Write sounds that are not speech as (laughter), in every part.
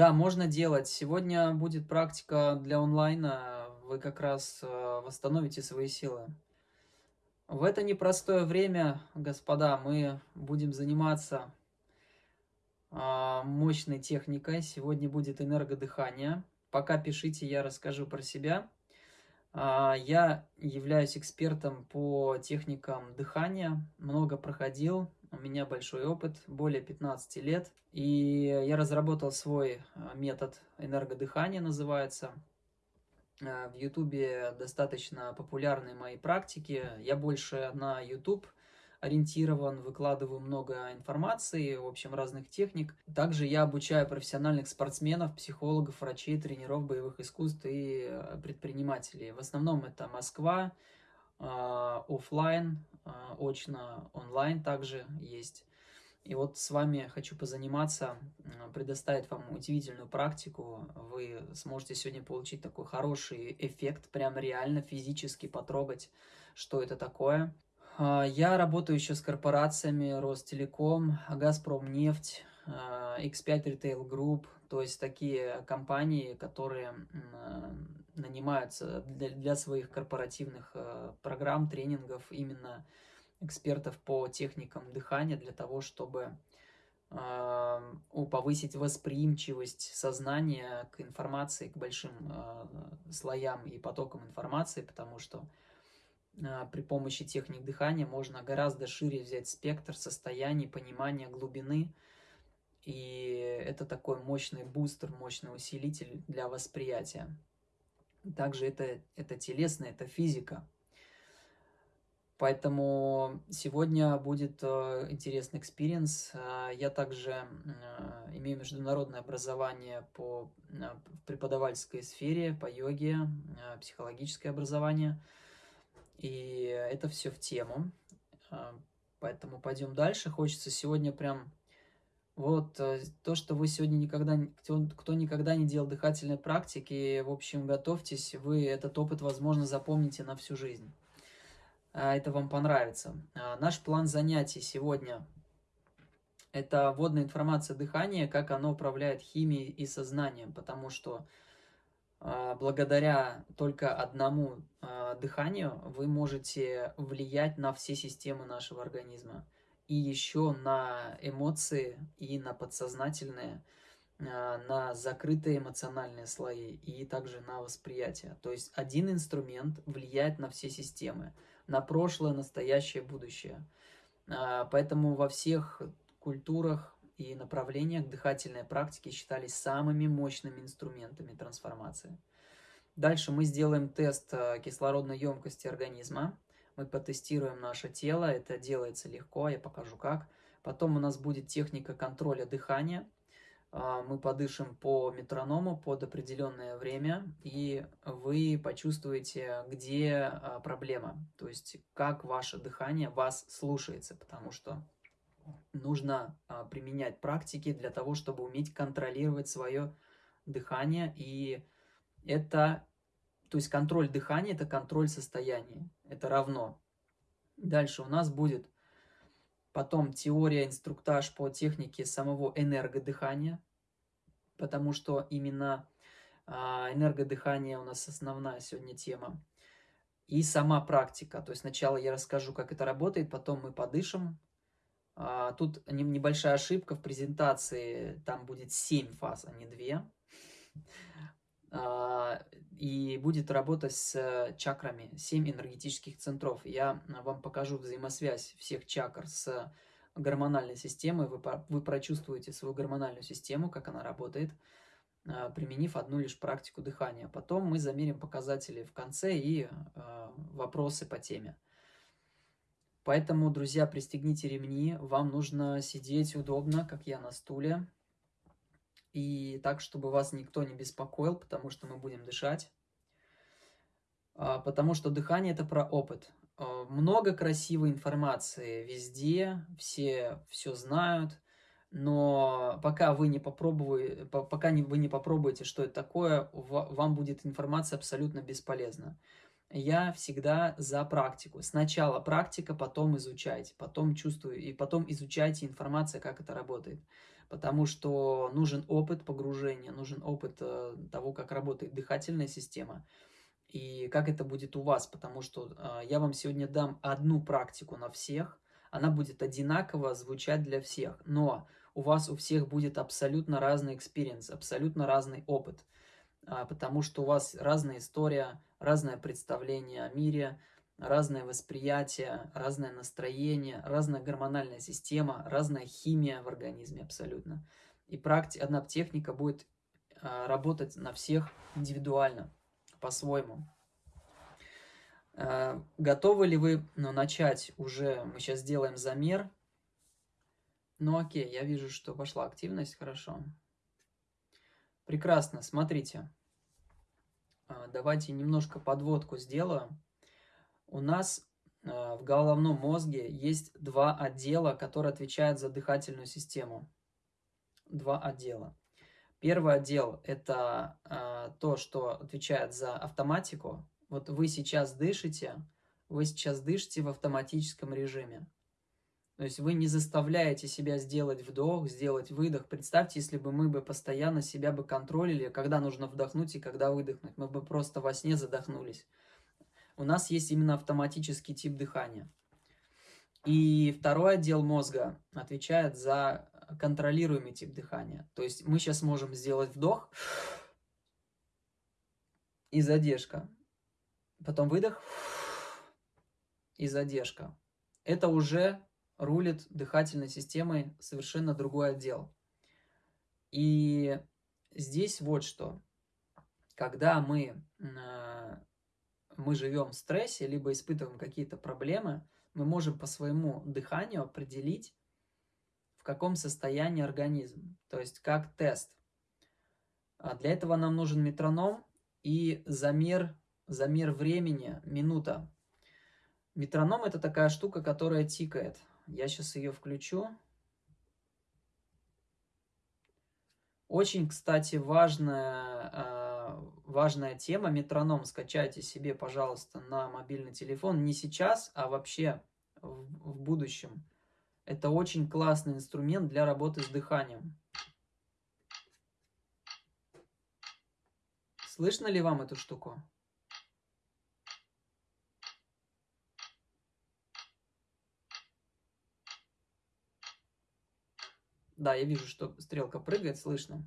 Да, можно делать. Сегодня будет практика для онлайна. Вы как раз э, восстановите свои силы. В это непростое время, господа, мы будем заниматься а, мощной техникой. Сегодня будет энергодыхание. Пока пишите, я расскажу про себя. А, я являюсь экспертом по техникам дыхания, много проходил, у меня большой опыт, более 15 лет. И я разработал свой а, метод энергодыхания, называется. В Ютубе достаточно популярны мои практики. Я больше на YouTube ориентирован, выкладываю много информации, в общем, разных техник. Также я обучаю профессиональных спортсменов, психологов, врачей, тренеров боевых искусств и э, предпринимателей. В основном это Москва, офлайн, очно, онлайн также есть. И вот с вами хочу позаниматься, предоставить вам удивительную практику. Вы сможете сегодня получить такой хороший эффект, прям реально физически потрогать, что это такое. А, я работаю еще с корпорациями Ростелеком, Газпром нефть, X5 Retail Group, то есть такие компании, которые нанимаются для, для своих корпоративных а, программ, тренингов именно экспертов по техникам дыхания для того, чтобы повысить восприимчивость сознания к информации, к большим а, слоям и потокам информации, потому что а, при помощи техник дыхания можно гораздо шире взять спектр состояний, понимания глубины. И это такой мощный бустер, мощный усилитель для восприятия. Также это, это телесно, это физика. Поэтому сегодня будет э, интересный experience. Э, я также э, имею международное образование по преподавательской сфере, по йоге, психологическое образование – и это все в тему. Поэтому пойдем дальше. Хочется сегодня прям... Вот э, то, что вы сегодня никогда... Кто, кто никогда не делал дыхательной практики, в общем, готовьтесь. Вы этот опыт, возможно, запомните на всю жизнь. А, это вам понравится. А, наш план занятий сегодня – это вводная информация дыхания, как оно управляет химией и сознанием, потому что а, благодаря только одному дыханию вы можете влиять на все системы нашего организма. И еще на эмоции и на подсознательные, а, на закрытые эмоциональные слои и также на восприятие. То есть один инструмент влияет на все системы, на прошлое, настоящее, будущее. Поэтому во всех культурах и направлениях дыхательной практики считались самыми мощными инструментами трансформации. Дальше мы сделаем тест э, кислородной емкости организма. Мы потестируем наше тело, это делается легко, я покажу как. Потом у нас будет техника контроля дыхания. А, мы подышим по метроному под определенное время, и вы почувствуете, где а, проблема, то есть как ваше дыхание вас слушается, потому что нужно а, применять практики для того, чтобы уметь контролировать свое дыхание. И это, то есть контроль дыхания, это контроль состояния. Это равно. Дальше у нас будет потом теория, инструктаж по технике самого энергодыхания, потому что именно а, энергодыхание у нас основная сегодня тема. И сама практика. То есть сначала я расскажу, как это работает, потом мы подышим, а, тут небольшая ошибка в презентации, там будет 7 фаз, а не 2. А, и будет работать с чакрами, 7 энергетических центров. Я вам покажу взаимосвязь всех чакр с гормональной системой. Вы, вы прочувствуете свою гормональную систему, как она работает, а, применив одну лишь практику дыхания. Потом мы замерим показатели в конце и вопросы по теме. Поэтому, друзья, пристегните ремни, вам нужно сидеть удобно, как я на стуле, и так, чтобы вас никто не беспокоил, потому что мы будем дышать. А, потому что дыхание – это про опыт. А, много красивой информации везде, все все знают, но пока вы не попробуете, пока вы не попробуете, что это такое, вам будет информация абсолютно бесполезна. я всегда за практику. Сначала практика, потом изучайте, потом чувствую, и потом изучайте информацию, как это работает. Потому что нужен опыт погружения, нужен опыт э, того, как работает дыхательная система и как это будет у вас, потому что э, я вам сегодня дам одну практику на всех, она будет одинаково звучать для всех, но у вас у всех будет абсолютно разный experience, абсолютно разный опыт, э, потому что у вас разная история, разное представление о мире, разное восприятие, разное настроение, разная гормональная система, разная химия в организме абсолютно. И практи одна техника будет э, работать на всех индивидуально по-своему. Э, готовы ли вы ну, начать уже? Мы сейчас сделаем замер. Ну окей, я вижу, что пошла активность, хорошо. Прекрасно, смотрите. Э, давайте немножко подводку сделаю. У нас э, в головном мозге есть два отдела, которые отвечают за дыхательную систему. Два отдела. Первый отдел – это э, то, что отвечает за автоматику. Вот вы сейчас дышите, вы сейчас дышите в автоматическом режиме. То есть вы не заставляете себя сделать вдох, сделать выдох. Представьте, если бы мы бы постоянно себя бы контролили, когда нужно вдохнуть и когда выдохнуть. Мы бы просто во сне задохнулись. У нас есть именно автоматический тип дыхания. И второй отдел мозга отвечает за контролируемый тип дыхания. То есть мы сейчас можем сделать вдох и задержка. Потом выдох и задержка. Это уже рулит дыхательной системой совершенно другой отдел. И здесь вот что. Когда мы, э, мы живем в стрессе, либо испытываем какие-то проблемы, мы можем по своему дыханию определить, в каком состоянии организм, то есть как тест. А для этого нам нужен метроном и замер, замер времени, минута. Метроном это такая штука, которая тикает. Я сейчас ее включу. Очень, кстати, важная, а, важная тема метроном. Скачайте себе, пожалуйста, на мобильный телефон. Не сейчас, а вообще в будущем. Это очень классный инструмент для работы с дыханием. Слышно ли вам эту штуку? Да, я вижу, что стрелка прыгает, слышно.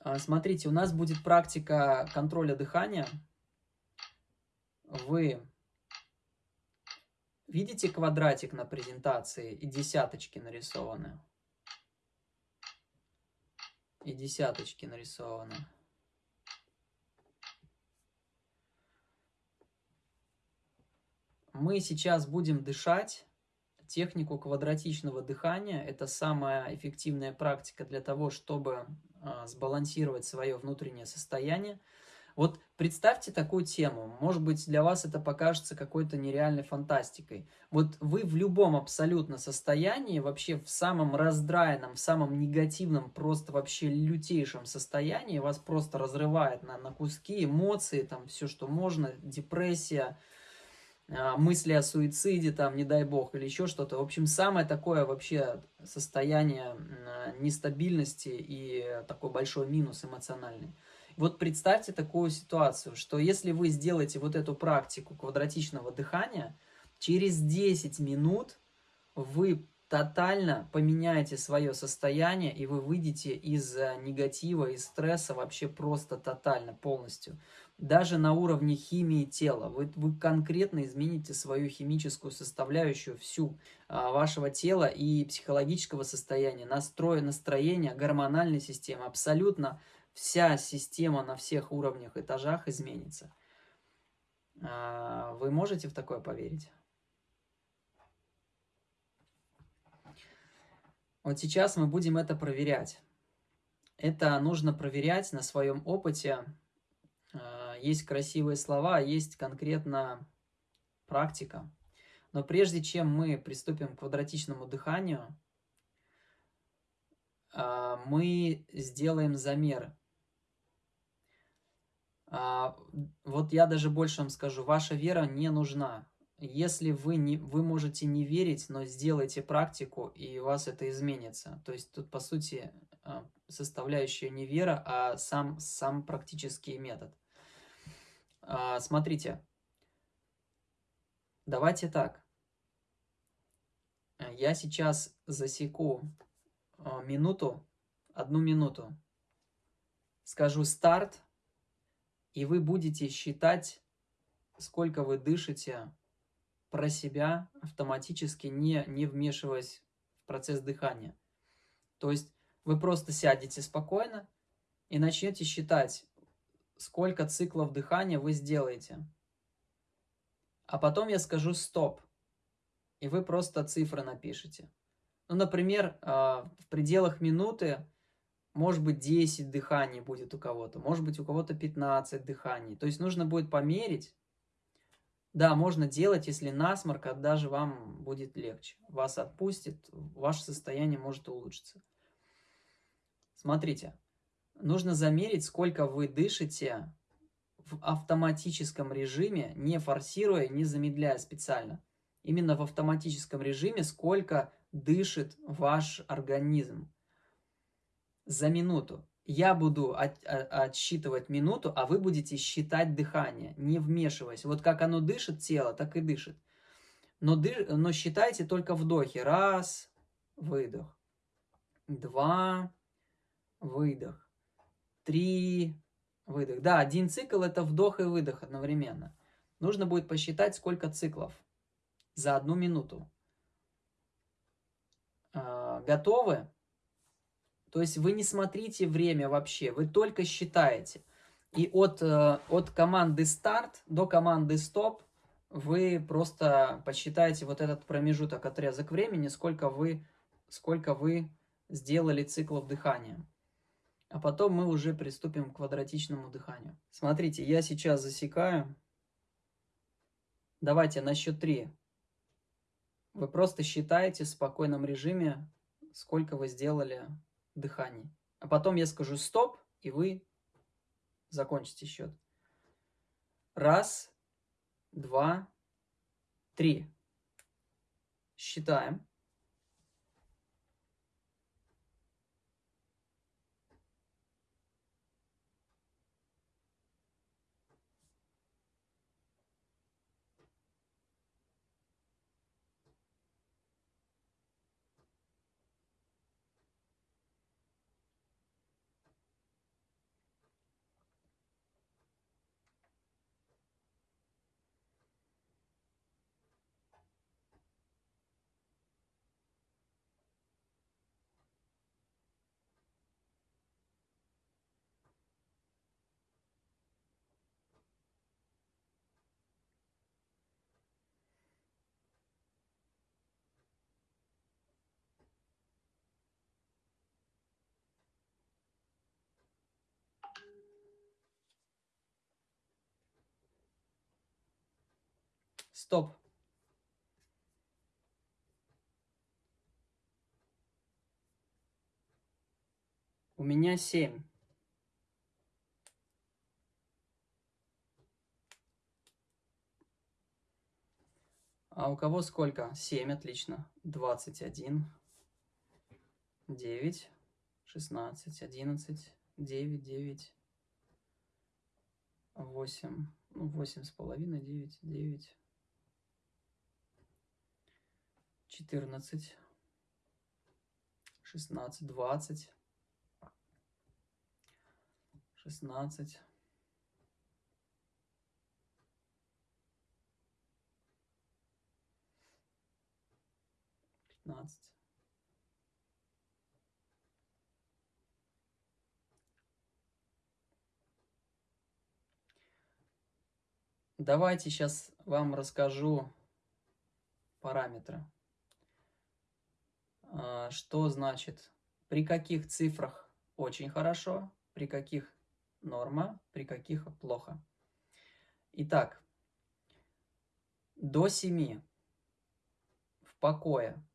А, смотрите, у нас будет практика контроля дыхания. Вы Видите квадратик на презентации и десяточки нарисованы? И десяточки нарисованы. Мы сейчас будем дышать технику квадратичного дыхания. Это самая эффективная практика для того, чтобы сбалансировать свое внутреннее состояние. Вот представьте такую тему, может быть для вас это покажется какой-то нереальной фантастикой. Вот вы в любом абсолютно состоянии, вообще в самом раздраенном, в самом негативном, просто вообще лютейшем состоянии, вас просто разрывает на, на куски, эмоции, там все, что можно, депрессия, а, мысли о суициде, там, не дай бог, или еще что-то. В общем, самое такое вообще состояние нестабильности и такой большой минус эмоциональный. Вот представьте такую ситуацию, что если вы сделаете вот эту практику квадратичного дыхания, через 10 минут вы тотально поменяете свое состояние, и вы выйдете из э, негатива, из стресса вообще просто тотально, полностью. Даже на уровне химии тела. Вы, вы конкретно измените свою химическую составляющую всю а, вашего тела и психологического состояния, настроя, настроения, гормональной системы. Абсолютно вся система на всех уровнях, этажах изменится. А, вы можете в такое поверить? Вот сейчас мы будем это проверять. Это нужно проверять на своем опыте. Есть красивые слова, есть конкретно практика. Но прежде чем мы приступим к квадратичному дыханию, а, мы сделаем замер А, вот я даже больше вам скажу, ваша вера не нужна. Если вы, не, вы можете не верить, но сделайте практику, и у вас это изменится. То есть тут, по сути, а, составляющая не вера, а сам, сам практический метод. А, смотрите, давайте так. Я сейчас засеку минуту, одну минуту. Скажу старт, и вы будете считать, сколько вы дышите про себя, автоматически не, не вмешиваясь в процесс дыхания. То есть вы просто сядете спокойно и начнете считать, сколько циклов дыхания вы сделаете. А потом я скажу «стоп», и вы просто цифры напишите. Ну, например, а, в пределах минуты может быть, 10 дыханий будет у кого-то, может быть, у кого-то 15 дыханий. То есть нужно будет померить. Да, можно делать, если насморк, а даже вам будет легче. Вас отпустит, ваше состояние может улучшиться. Смотрите, нужно замерить, сколько вы дышите в автоматическом режиме, не форсируя, не замедляя специально. Именно в автоматическом режиме, сколько дышит ваш организм за минуту. Я буду от, от, отсчитывать минуту, а вы будете считать дыхание, не вмешиваясь. Вот как оно дышит, тело, так и дышит. Но, дыш, но считайте только вдохи. Раз, выдох. Два, выдох. Три, выдох. Да, один цикл это вдох и выдох одновременно. Нужно будет посчитать, сколько циклов за одну минуту. А, готовы? То есть вы не смотрите время вообще, вы только считаете. И от, э, от команды старт до команды стоп вы просто посчитаете вот этот промежуток, отрезок времени, сколько вы, сколько вы сделали циклов дыхания. А потом мы уже приступим к квадратичному дыханию. Смотрите, я сейчас засекаю. Давайте на счет три. Вы просто считаете в спокойном режиме, сколько вы сделали дыханий. А потом я скажу стоп, и вы закончите счет. Раз, два, три. Считаем. Стоп. У меня семь. А у кого сколько? Семь, отлично. Двадцать один. Девять. Шестнадцать. Одиннадцать. Девять. Девять. Восемь. Ну, восемь с половиной. Девять. Девять. четырнадцать, шестнадцать, двадцать, шестнадцать, пятнадцать. Давайте сейчас вам расскажу параметры. А, что значит, при каких цифрах очень хорошо, при каких норма, при каких плохо. Итак, до 7 в покое,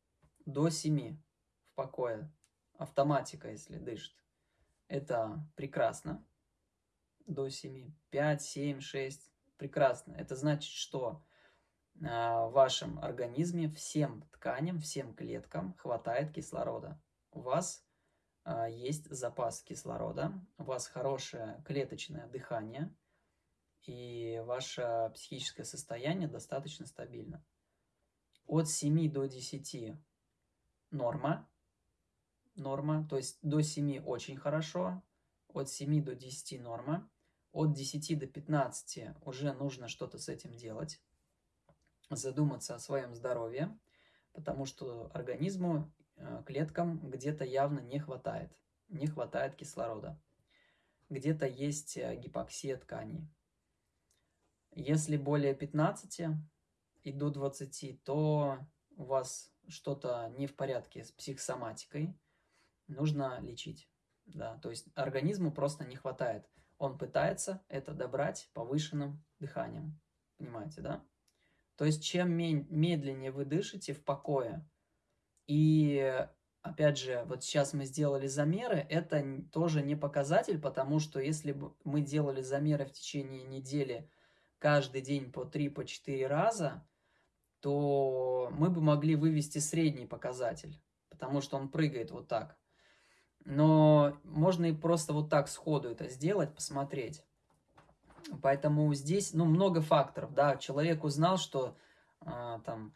до 7 в покое, автоматика, если дышит, это прекрасно. до 7, 5, 7, 6. Прекрасно. Это значит, что в вашем организме всем тканям, всем клеткам хватает кислорода. У вас а, есть запас кислорода, у вас хорошее клеточное дыхание, и ваше психическое состояние достаточно стабильно. От 7 до 10 норма, норма, то есть до 7 очень хорошо, от 7 до 10 норма, от 10 до 15 уже нужно что-то с этим делать, задуматься о своем здоровье, потому что организму, э, клеткам где-то явно не хватает, не хватает кислорода. Где-то есть э, гипоксия тканей. Если более 15 и до 20, то у вас что-то не в порядке с психосоматикой, нужно лечить. Да, то есть организму просто не хватает. Он пытается это добрать повышенным дыханием. Понимаете, да? То есть чем медленнее вы дышите в покое, и опять же, вот сейчас мы сделали замеры, это тоже не показатель, потому что если бы мы делали замеры в течение недели каждый день по 3-4 по раза, то мы бы могли вывести средний показатель, потому что он прыгает вот так. Но можно и просто вот так сходу это сделать, посмотреть. Поэтому здесь, ну, много факторов, да. Человек узнал, что а, там,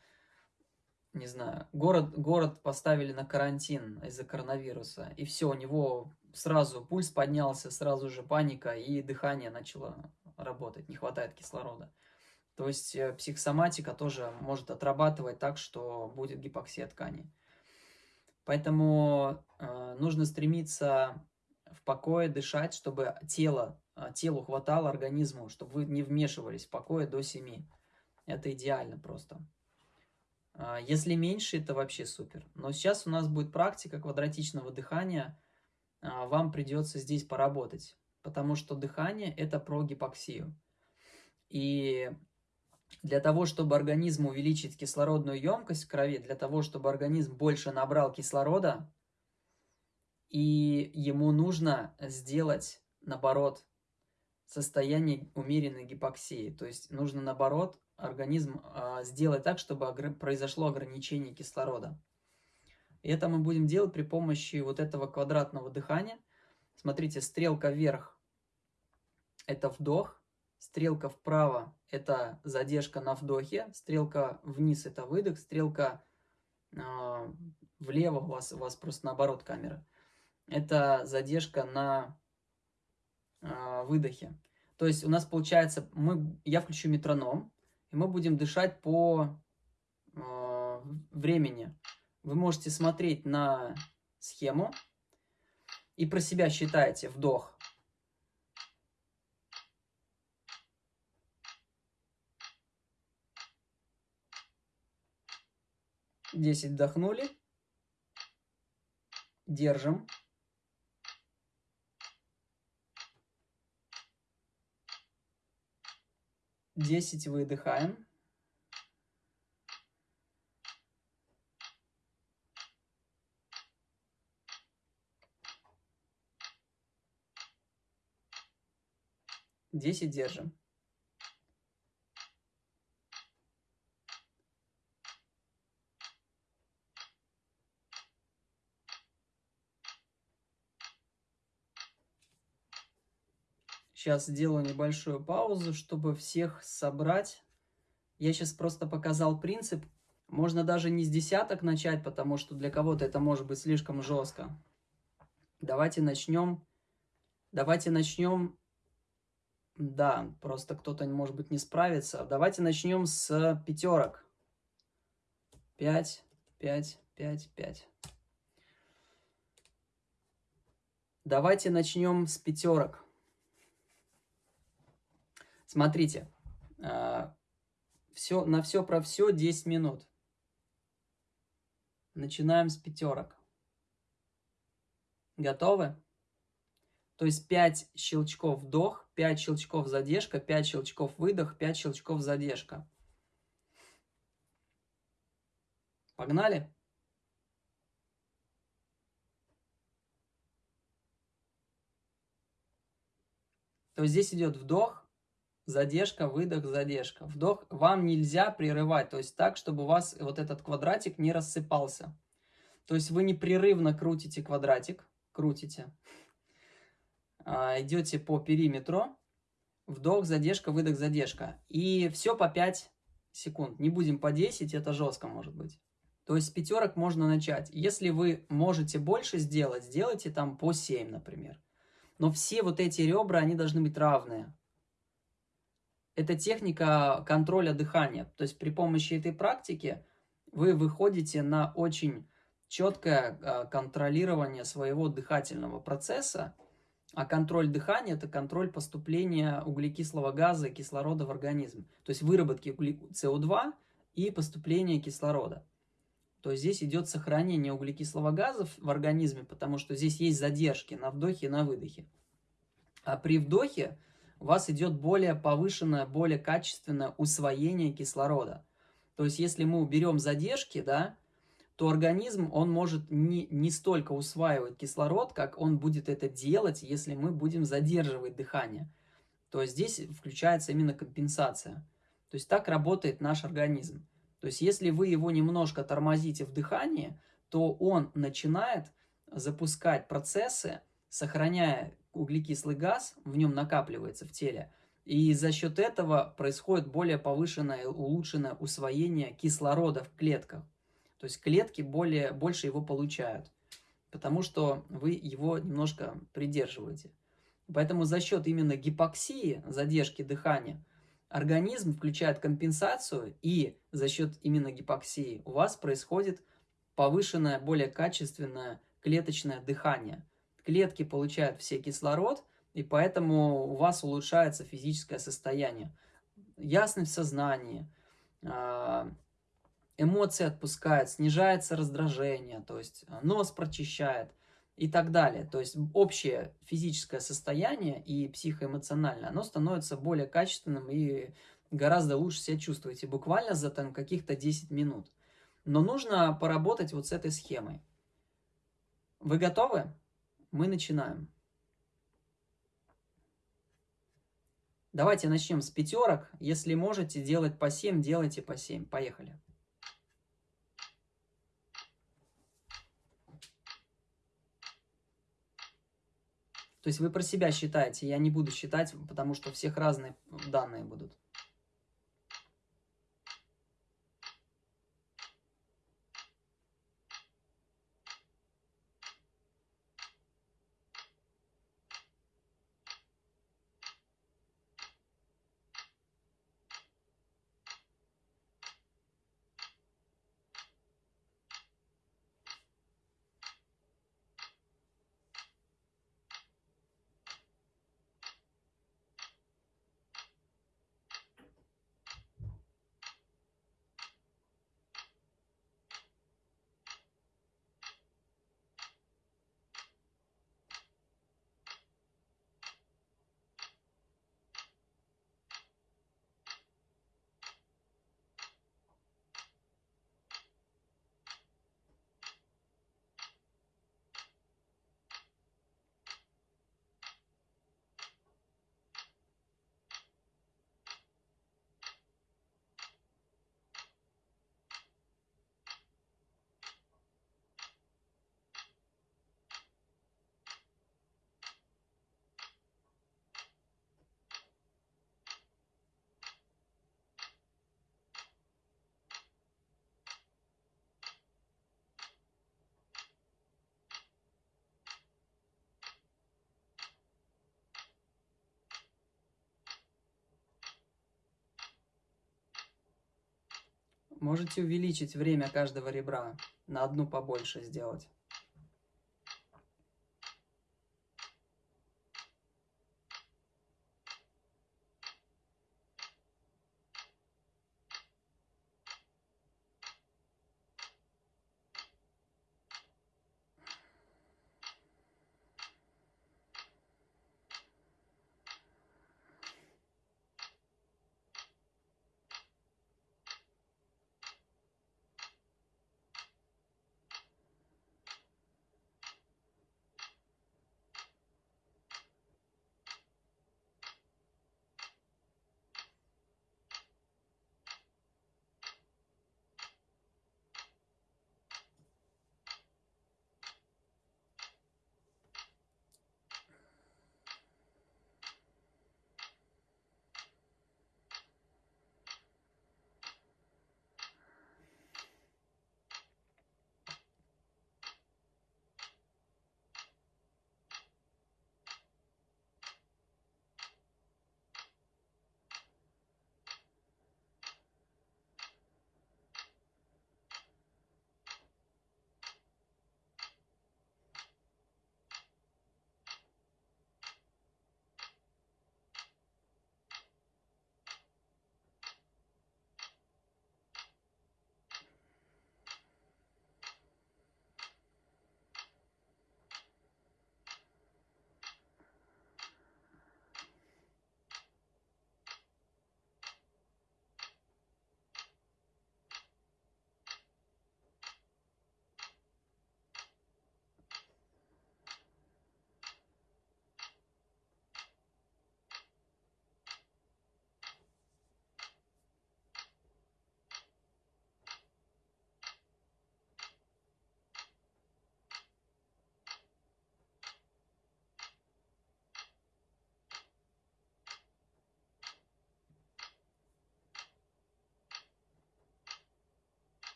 не знаю, город, город поставили на карантин из-за коронавируса, и все, у него сразу пульс поднялся, сразу же паника, и дыхание начало работать, не хватает кислорода. То есть э, психосоматика тоже может отрабатывать так, что будет гипоксия тканей. Поэтому э, нужно стремиться в покое дышать, чтобы тело, э, телу хватало организму, чтобы вы не вмешивались в покое до 7. Это идеально просто. Э, если меньше, это вообще супер. Но сейчас у нас будет практика квадратичного дыхания. Э, вам придется здесь поработать, потому что дыхание – это про гипоксию. И для того, чтобы организм увеличить кислородную емкость в крови, для того, чтобы организм больше набрал кислорода, и ему нужно сделать, наоборот, состояние умеренной гипоксии. То есть нужно, наоборот, организм э, сделать так, чтобы огр произошло ограничение кислорода. И это мы будем делать при помощи вот этого квадратного дыхания. Смотрите, стрелка вверх – это вдох, Стрелка вправо – это задержка на вдохе, стрелка вниз – это выдох, стрелка э, влево у вас, у вас просто наоборот камера. Это задержка на э, выдохе. То есть у нас получается, мы, я включу метроном, и мы будем дышать по э, времени. Вы можете смотреть на схему и про себя считаете вдох – 10 вдохнули. Держим. Десять выдыхаем. Десять держим. Сейчас сделаю небольшую паузу, чтобы всех собрать. Я сейчас просто показал принцип. Можно даже не с десяток начать, потому что для кого-то это может быть слишком жестко. Давайте начнем. Давайте начнем. Да, просто кто-то, может быть, не справится. Давайте начнем с пятерок. Пять, пять, пять, пять. Давайте начнем с пятерок. Смотрите, а, все, на все про все 10 минут. Начинаем с пятерок. Готовы? То есть 5 щелчков вдох, 5 щелчков задержка, 5 щелчков выдох, 5 щелчков задержка. Погнали? То есть здесь идет вдох, задержка, выдох, задержка. Вдох вам нельзя прерывать, то есть так, чтобы у вас вот этот квадратик не рассыпался. То есть вы непрерывно крутите квадратик, крутите, а, идете по периметру, вдох, задержка, выдох, задержка. И все по 5 секунд. Не будем по 10, это жестко может быть. То есть с пятерок можно начать. Если вы можете больше сделать, сделайте там по 7, например. Но все вот эти ребра, они должны быть равные. Это техника контроля дыхания. То есть при помощи этой практики вы выходите на очень четкое а, контролирование своего дыхательного процесса. А контроль дыхания – это контроль поступления углекислого газа и кислорода в организм. То есть выработки СО2 и поступления кислорода. То есть здесь идет сохранение углекислого газа в организме, потому что здесь есть задержки на вдохе и на выдохе. А при вдохе у вас идет более повышенное, более качественное усвоение кислорода. То есть если мы уберем задержки, да, то организм, он может не, не столько усваивать кислород, как он будет это делать, если мы будем задерживать дыхание. То есть здесь включается именно компенсация. То есть так работает наш организм. То есть если вы его немножко тормозите в дыхании, то он начинает запускать процессы, сохраняя углекислый газ, в нем накапливается в теле, и за счет этого происходит более повышенное, улучшенное усвоение кислорода в клетках. То есть клетки более, больше его получают, потому что вы его немножко придерживаете. Поэтому за счет именно гипоксии, задержки дыхания, организм включает компенсацию, и за счет именно гипоксии у вас происходит повышенное, более качественное клеточное дыхание. Клетки получают все кислород, и поэтому у вас улучшается физическое состояние. Ясность в сознании, а, эмоции отпускает, снижается раздражение, то есть нос прочищает и так далее. То есть общее физическое состояние и психоэмоциональное, оно становится более качественным и гораздо лучше себя чувствуете, буквально за там каких-то 10 минут. Но нужно поработать вот с этой схемой. Вы готовы? Мы начинаем. Давайте начнем с пятерок. Если можете делать по 7, делайте по 7. Поехали. То есть вы про себя считаете, я не буду считать, потому что у всех разные данные будут. Можете увеличить время каждого ребра, на одну побольше сделать.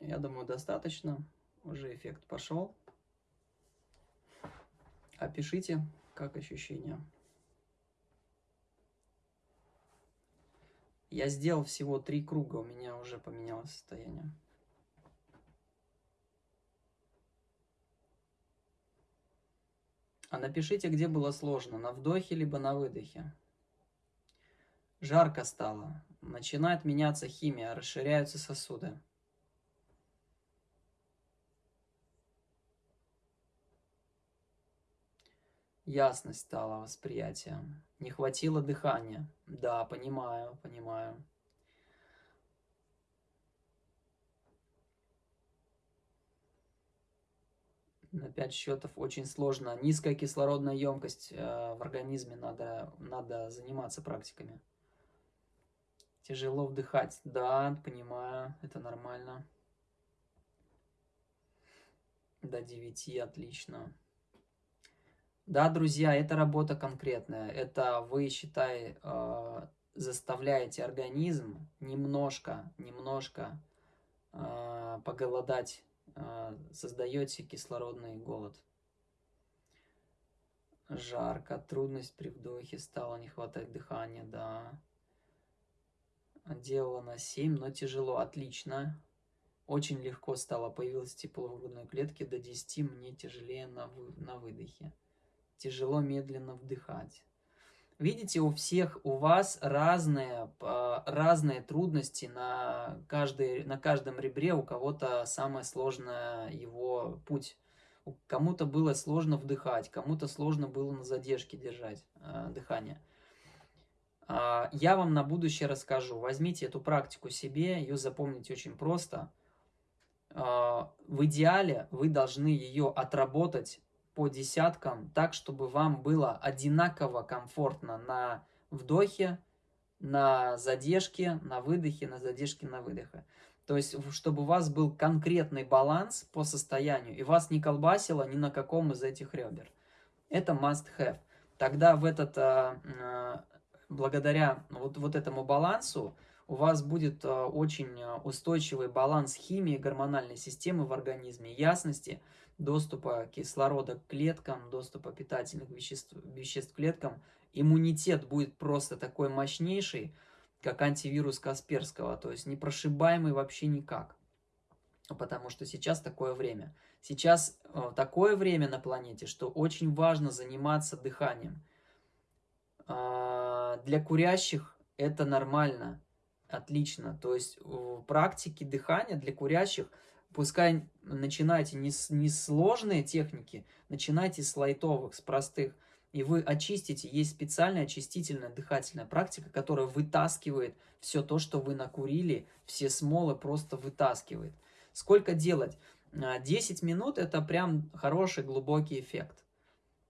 Я думаю, достаточно. Уже эффект пошел. Опишите, как ощущения. Я сделал всего три круга, у меня уже поменялось состояние. А напишите, где было сложно, на вдохе либо на выдохе. Жарко стало, начинает меняться химия, расширяются сосуды. Ясность стала восприятием. Не хватило дыхания. Да, понимаю, понимаю. На пять счетов очень сложно. Низкая кислородная емкость э, в организме, надо, надо заниматься практиками. Тяжело вдыхать. Да, понимаю, это нормально. До 9, отлично. Да, друзья, это работа конкретная. Это вы, считай, э, заставляете организм немножко, немножко э, поголодать, э, создаете кислородный голод. Жарко, трудность при вдохе, стало не хватать дыхания, да. Делала на 7, но тяжело, отлично. Очень легко стало, появилось тепло в грудной клетке, до 10 мне тяжелее на, вы, на выдохе тяжело медленно вдыхать. Видите, у всех, у вас разные, а, разные трудности на, каждой, на каждом ребре, у кого-то самое сложное его путь. Кому-то было сложно вдыхать, кому-то сложно было на задержке держать э, дыхание. Э, я вам на будущее расскажу. Возьмите эту практику себе, ее запомните очень просто. Э, в идеале вы должны ее отработать по десяткам, так, чтобы вам было одинаково комфортно на вдохе, на задержке, на выдохе, на задержке, на выдохе. То есть, чтобы у вас был конкретный баланс по состоянию, и вас не колбасило ни на каком из этих ребер. Это must have. Тогда в этот, а, а, благодаря вот, вот этому балансу, у вас будет а, очень устойчивый баланс химии гормональной системы в организме, ясности, доступа кислорода к клеткам, доступа питательных веществ, веществ к клеткам, иммунитет будет просто такой мощнейший, как антивирус Касперского, то есть непрошибаемый вообще никак. Потому что сейчас такое время. Сейчас э, такое время на планете, что очень важно заниматься дыханием. Э, для курящих это нормально, отлично. То есть в практике дыхания для курящих – Пускай начинайте не с, не сложные техники, начинайте с лайтовых, с простых. И вы очистите. Есть специальная очистительная дыхательная практика, которая вытаскивает все то, что вы накурили, все смолы просто вытаскивает. Сколько делать? 10 а, минут это прям хороший глубокий эффект.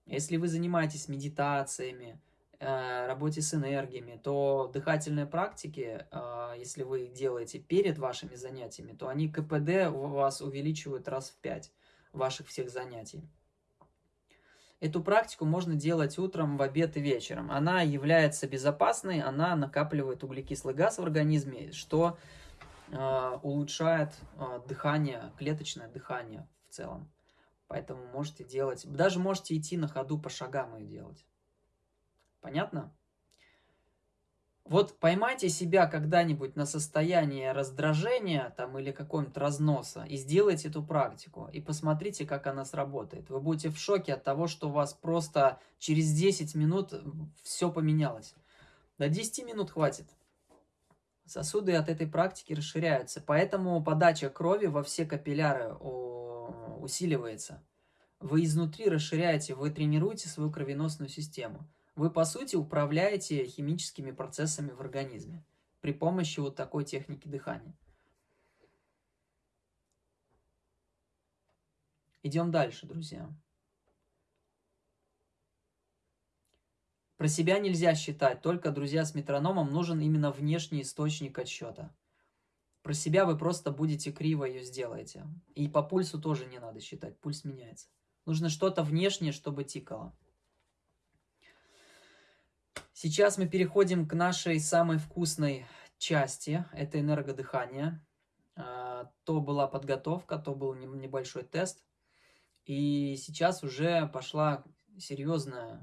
Если вы занимаетесь медитациями, работе с энергиями, то дыхательные практики, э, если вы их делаете перед вашими занятиями, то они КПД у вас увеличивают раз в 5 ваших всех занятий. Эту практику можно делать утром, в обед и вечером. Она является безопасной, она накапливает углекислый газ в организме, что э, улучшает дыхание, клеточное дыхание в целом. Поэтому можете делать, даже можете идти на ходу по шагам и делать. Понятно? Вот поймайте себя когда-нибудь на состояние раздражения там, или какого-нибудь разноса и сделайте эту практику. И посмотрите, как она сработает. Вы будете в шоке от того, что у вас просто через 10 минут все поменялось. До 10 минут хватит. Сосуды от этой практики расширяются. Поэтому подача крови во все капилляры усиливается. Вы изнутри расширяете, вы тренируете свою кровеносную систему. Вы, по сути, управляете химическими процессами в организме при помощи вот такой техники дыхания. Идем дальше, друзья. Про себя нельзя считать, только, друзья, с метрономом нужен именно внешний источник отсчета. Про себя вы просто будете криво ее сделаете. И по пульсу тоже не надо считать, пульс меняется. Нужно что-то внешнее, чтобы тикало. Сейчас мы переходим к нашей самой вкусной части. Это энергодыхание. А, то была подготовка, то был небольшой тест. И сейчас уже пошла серьезная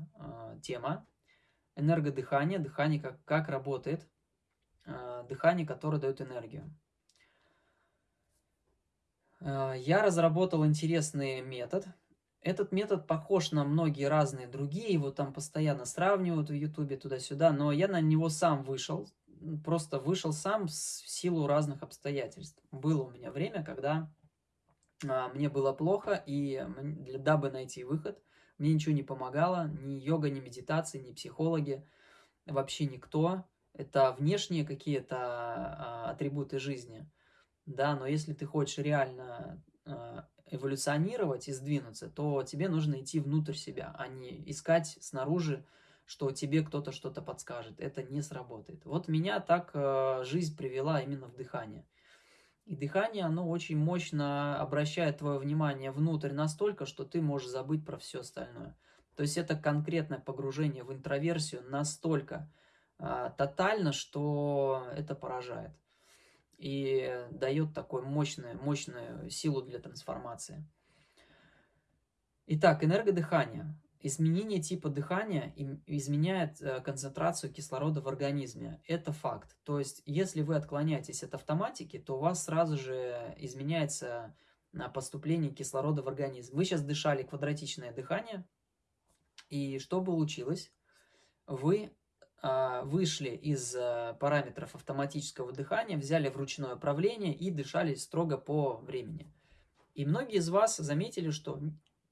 тема энергодыхание, дыхание как, как работает, дыхание, которое дает энергию. Я разработал интересный метод – этот метод похож на многие разные другие, его там постоянно сравнивают в ютубе туда-сюда, но я на него сам вышел, просто вышел сам в силу разных обстоятельств. Было у меня время, когда а, мне было плохо, и для, дабы найти выход, мне ничего не помогало, ни йога, ни медитации, ни психологи, вообще никто. Это внешние какие-то а, атрибуты жизни, да, но если ты хочешь реально а, эволюционировать и сдвинуться, то тебе нужно идти внутрь себя, а не искать снаружи, что тебе кто-то что-то подскажет. Это не сработает. Вот меня так э, жизнь привела именно в дыхание. И дыхание, оно очень мощно обращает твое внимание внутрь настолько, что ты можешь забыть про все остальное. То есть это конкретное погружение в интроверсию настолько э, тотально, что это поражает и дает такую мощную, мощную силу для трансформации. Итак, энергодыхание. Изменение типа дыхания изменяет э, концентрацию кислорода в организме. Это факт. То есть, если вы отклоняетесь от автоматики, то у вас сразу же изменяется поступление кислорода в организм. Вы сейчас дышали квадратичное дыхание, и что получилось? Вы вышли из э, параметров автоматического дыхания, взяли в ручное управление и дышали строго по времени. И многие из вас заметили, что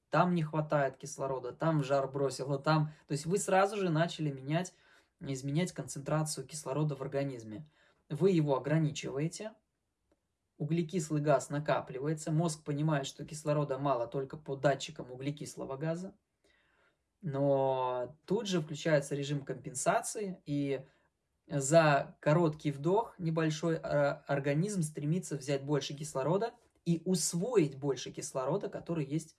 там не хватает кислорода, там жар бросило, там... То есть вы сразу же начали менять, изменять концентрацию кислорода в организме. Вы его ограничиваете, углекислый газ накапливается, мозг понимает, что кислорода мало только по датчикам углекислого газа, но тут же включается режим компенсации, и за короткий вдох небольшой а, организм стремится взять больше кислорода и усвоить больше кислорода, который есть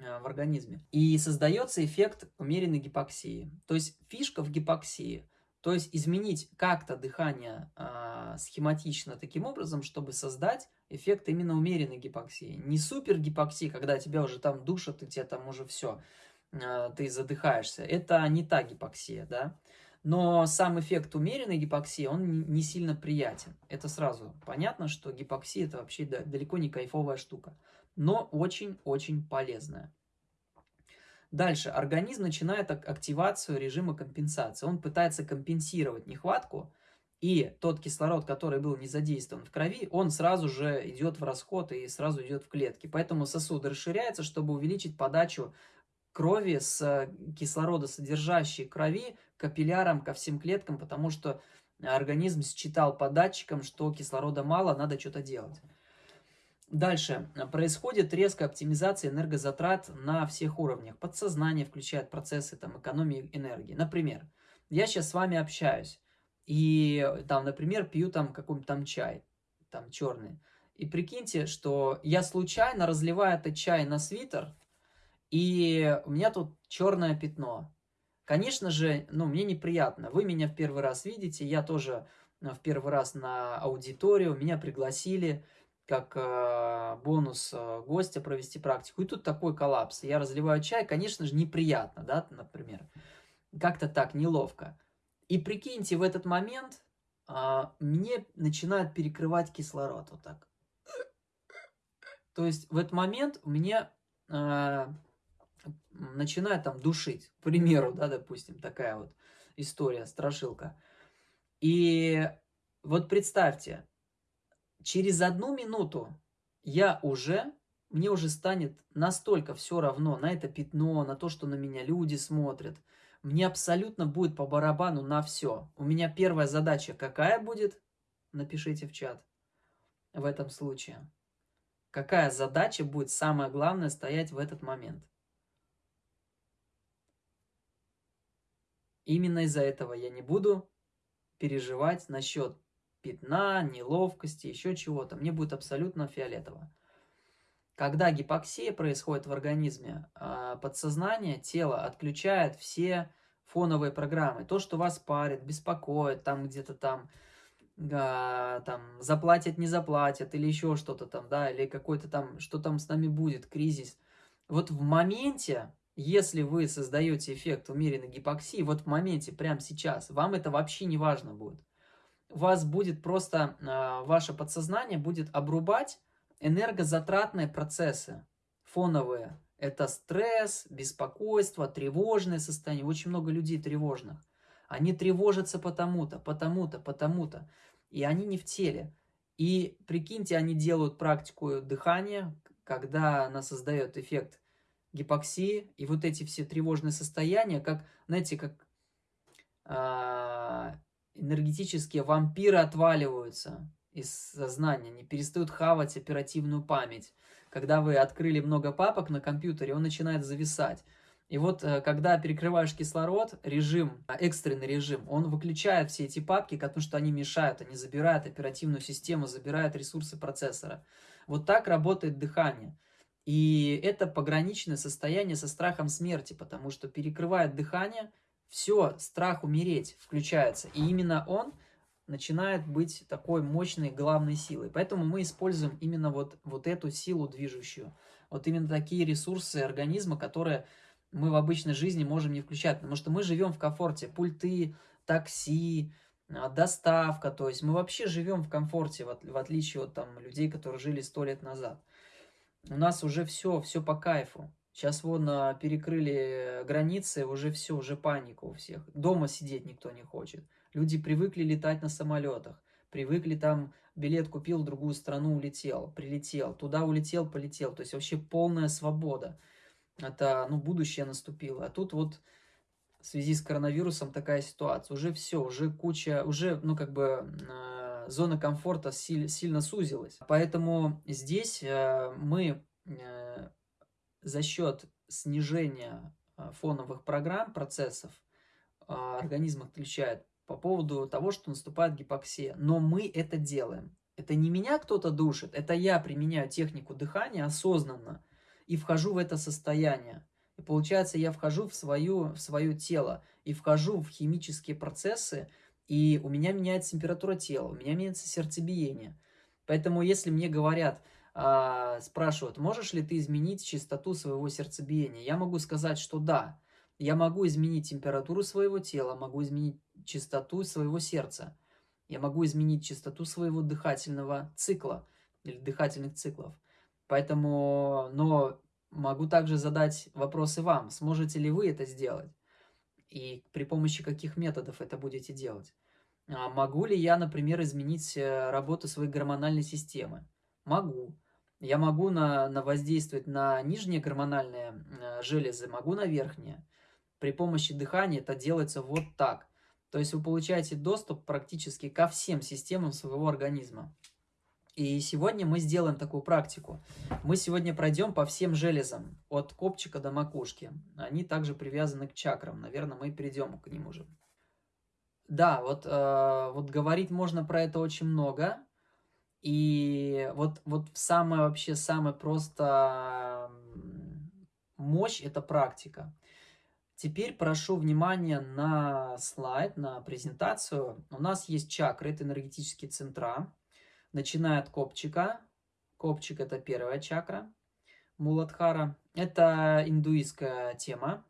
а, в организме. И создается эффект умеренной гипоксии. То есть фишка в гипоксии. То есть изменить как-то дыхание э, схематично таким образом, чтобы создать эффект именно умеренной гипоксии. Не супер гипоксии, когда тебя уже там душат, и тебе там уже все ты задыхаешься. Это не та гипоксия, да. Но сам эффект умеренной гипоксии, он не сильно приятен. Это сразу понятно, что гипоксия это вообще далеко не кайфовая штука. Но очень-очень полезная. Дальше. Организм начинает активацию режима компенсации. Он пытается компенсировать нехватку, и тот кислород, который был не задействован в крови, он сразу же идет в расход и сразу идет в клетки. Поэтому сосуд расширяется, чтобы увеличить подачу крови, с э, кислородосодержащей крови капиллярам ко всем клеткам, потому что организм считал по датчикам, что кислорода мало, надо что-то делать. Дальше. Происходит резкая оптимизация энергозатрат на всех уровнях. Подсознание включает процессы там, экономии энергии. Например, я сейчас с вами общаюсь, и там, например, пью там какой-нибудь там чай, там черный. И прикиньте, что я случайно разливаю этот чай на свитер, и у меня тут черное пятно. Конечно же, ну, мне неприятно. Вы меня в первый раз видите, я тоже э, в первый раз на аудиторию, меня пригласили как э, бонус э, гостя провести практику. И тут такой коллапс. Я разливаю чай, конечно же, неприятно, да, например. Как-то так, неловко. И прикиньте, в этот момент э, мне начинает перекрывать кислород вот так. То есть в этот момент меня э, начинает там душить, к примеру, да, допустим, такая вот история, страшилка. И вот представьте, через одну минуту я уже, мне уже станет настолько все равно на это пятно, на то, что на меня люди смотрят. Мне абсолютно будет по барабану на все. У меня первая задача какая будет? Напишите в чат в этом случае. Какая задача будет самое главное стоять в этот момент? Именно из-за этого я не буду переживать насчет пятна, неловкости, еще чего-то. Мне будет абсолютно фиолетово. Когда гипоксия происходит в организме, а, подсознание, тело отключает все фоновые программы. То, что вас парит, беспокоит, там где-то там а, там заплатят, не заплатят, или еще что-то там, да, или какой-то там, что там с нами будет, кризис. Вот в моменте, если вы создаете эффект умеренной гипоксии, вот в моменте, прямо сейчас, вам это вообще не важно будет. Вас будет просто, э, ваше подсознание будет обрубать энергозатратные процессы, фоновые. Это стресс, беспокойство, тревожное состояние. Очень много людей тревожных. Они тревожатся потому-то, потому-то, потому-то. И они не в теле. И прикиньте, они делают практику дыхания, когда она создает эффект гипоксии. И вот эти все тревожные состояния, как, знаете, как а, энергетические вампиры отваливаются из сознания, не перестают хавать оперативную память. Когда вы открыли много папок на компьютере, он начинает зависать. И вот, э, когда перекрываешь кислород, режим, а, экстренный режим, он выключает все эти папки, потому что они мешают, они забирают оперативную систему, забирают ресурсы процессора. Вот так работает дыхание. И это пограничное состояние со страхом смерти, потому что перекрывает дыхание, все, страх умереть включается. И именно он начинает быть такой мощной главной силой. Поэтому мы используем именно вот, вот эту силу движущую. Вот именно такие ресурсы организма, которые мы в обычной жизни можем не включать, потому что мы живем в комфорте. Пульты, такси, а, доставка, то есть мы вообще живем в комфорте, в отличие от там, людей, которые жили сто лет назад. У нас уже все, все по кайфу. Сейчас вон а, перекрыли границы, уже все, уже паника у всех. Дома сидеть никто не хочет. Люди привыкли летать на самолетах, привыкли там, билет купил, в другую страну улетел, прилетел, туда улетел, полетел. То есть вообще полная свобода это, ну, будущее наступило. А тут вот в связи с коронавирусом такая ситуация. Уже все, уже куча, уже, ну, как бы, э, зона комфорта силь, сильно сузилась. Поэтому здесь э, мы э, за счет снижения э, фоновых программ, процессов, э, организм отключает по поводу того, что наступает гипоксия. Но мы это делаем. Это не меня кто-то душит, это я применяю технику дыхания осознанно и вхожу в это состояние. И получается, я вхожу в, свою, в свое тело и вхожу в химические процессы, и у меня меняется температура тела, у меня меняется сердцебиение. Поэтому если мне говорят, э, спрашивают, можешь ли ты изменить частоту своего сердцебиения, я могу сказать, что да. Я могу изменить температуру своего тела, могу изменить частоту своего сердца. Я могу изменить частоту своего дыхательного цикла или дыхательных циклов. Поэтому, но могу также задать вопросы вам. Сможете ли вы это сделать? И при помощи каких методов это будете делать? А могу ли я, например, изменить э, работу своей гормональной системы? Могу. Я могу на, на воздействовать на нижние гормональные э, железы, могу на верхние. При помощи дыхания это делается вот так. То есть вы получаете доступ практически ко всем системам своего организма. И сегодня мы сделаем такую практику. Мы сегодня пройдем по всем железам, от копчика до макушки. Они также привязаны к чакрам. Наверное, мы перейдем к ним уже. Да, вот, э, вот говорить можно про это очень много. И вот, вот самое вообще, самое просто мощь – это практика. Теперь прошу внимания на слайд, на презентацию. У нас есть чакры, это энергетические центра начиная от копчика. Копчик – это первая чакра. Муладхара – это индуистская тема.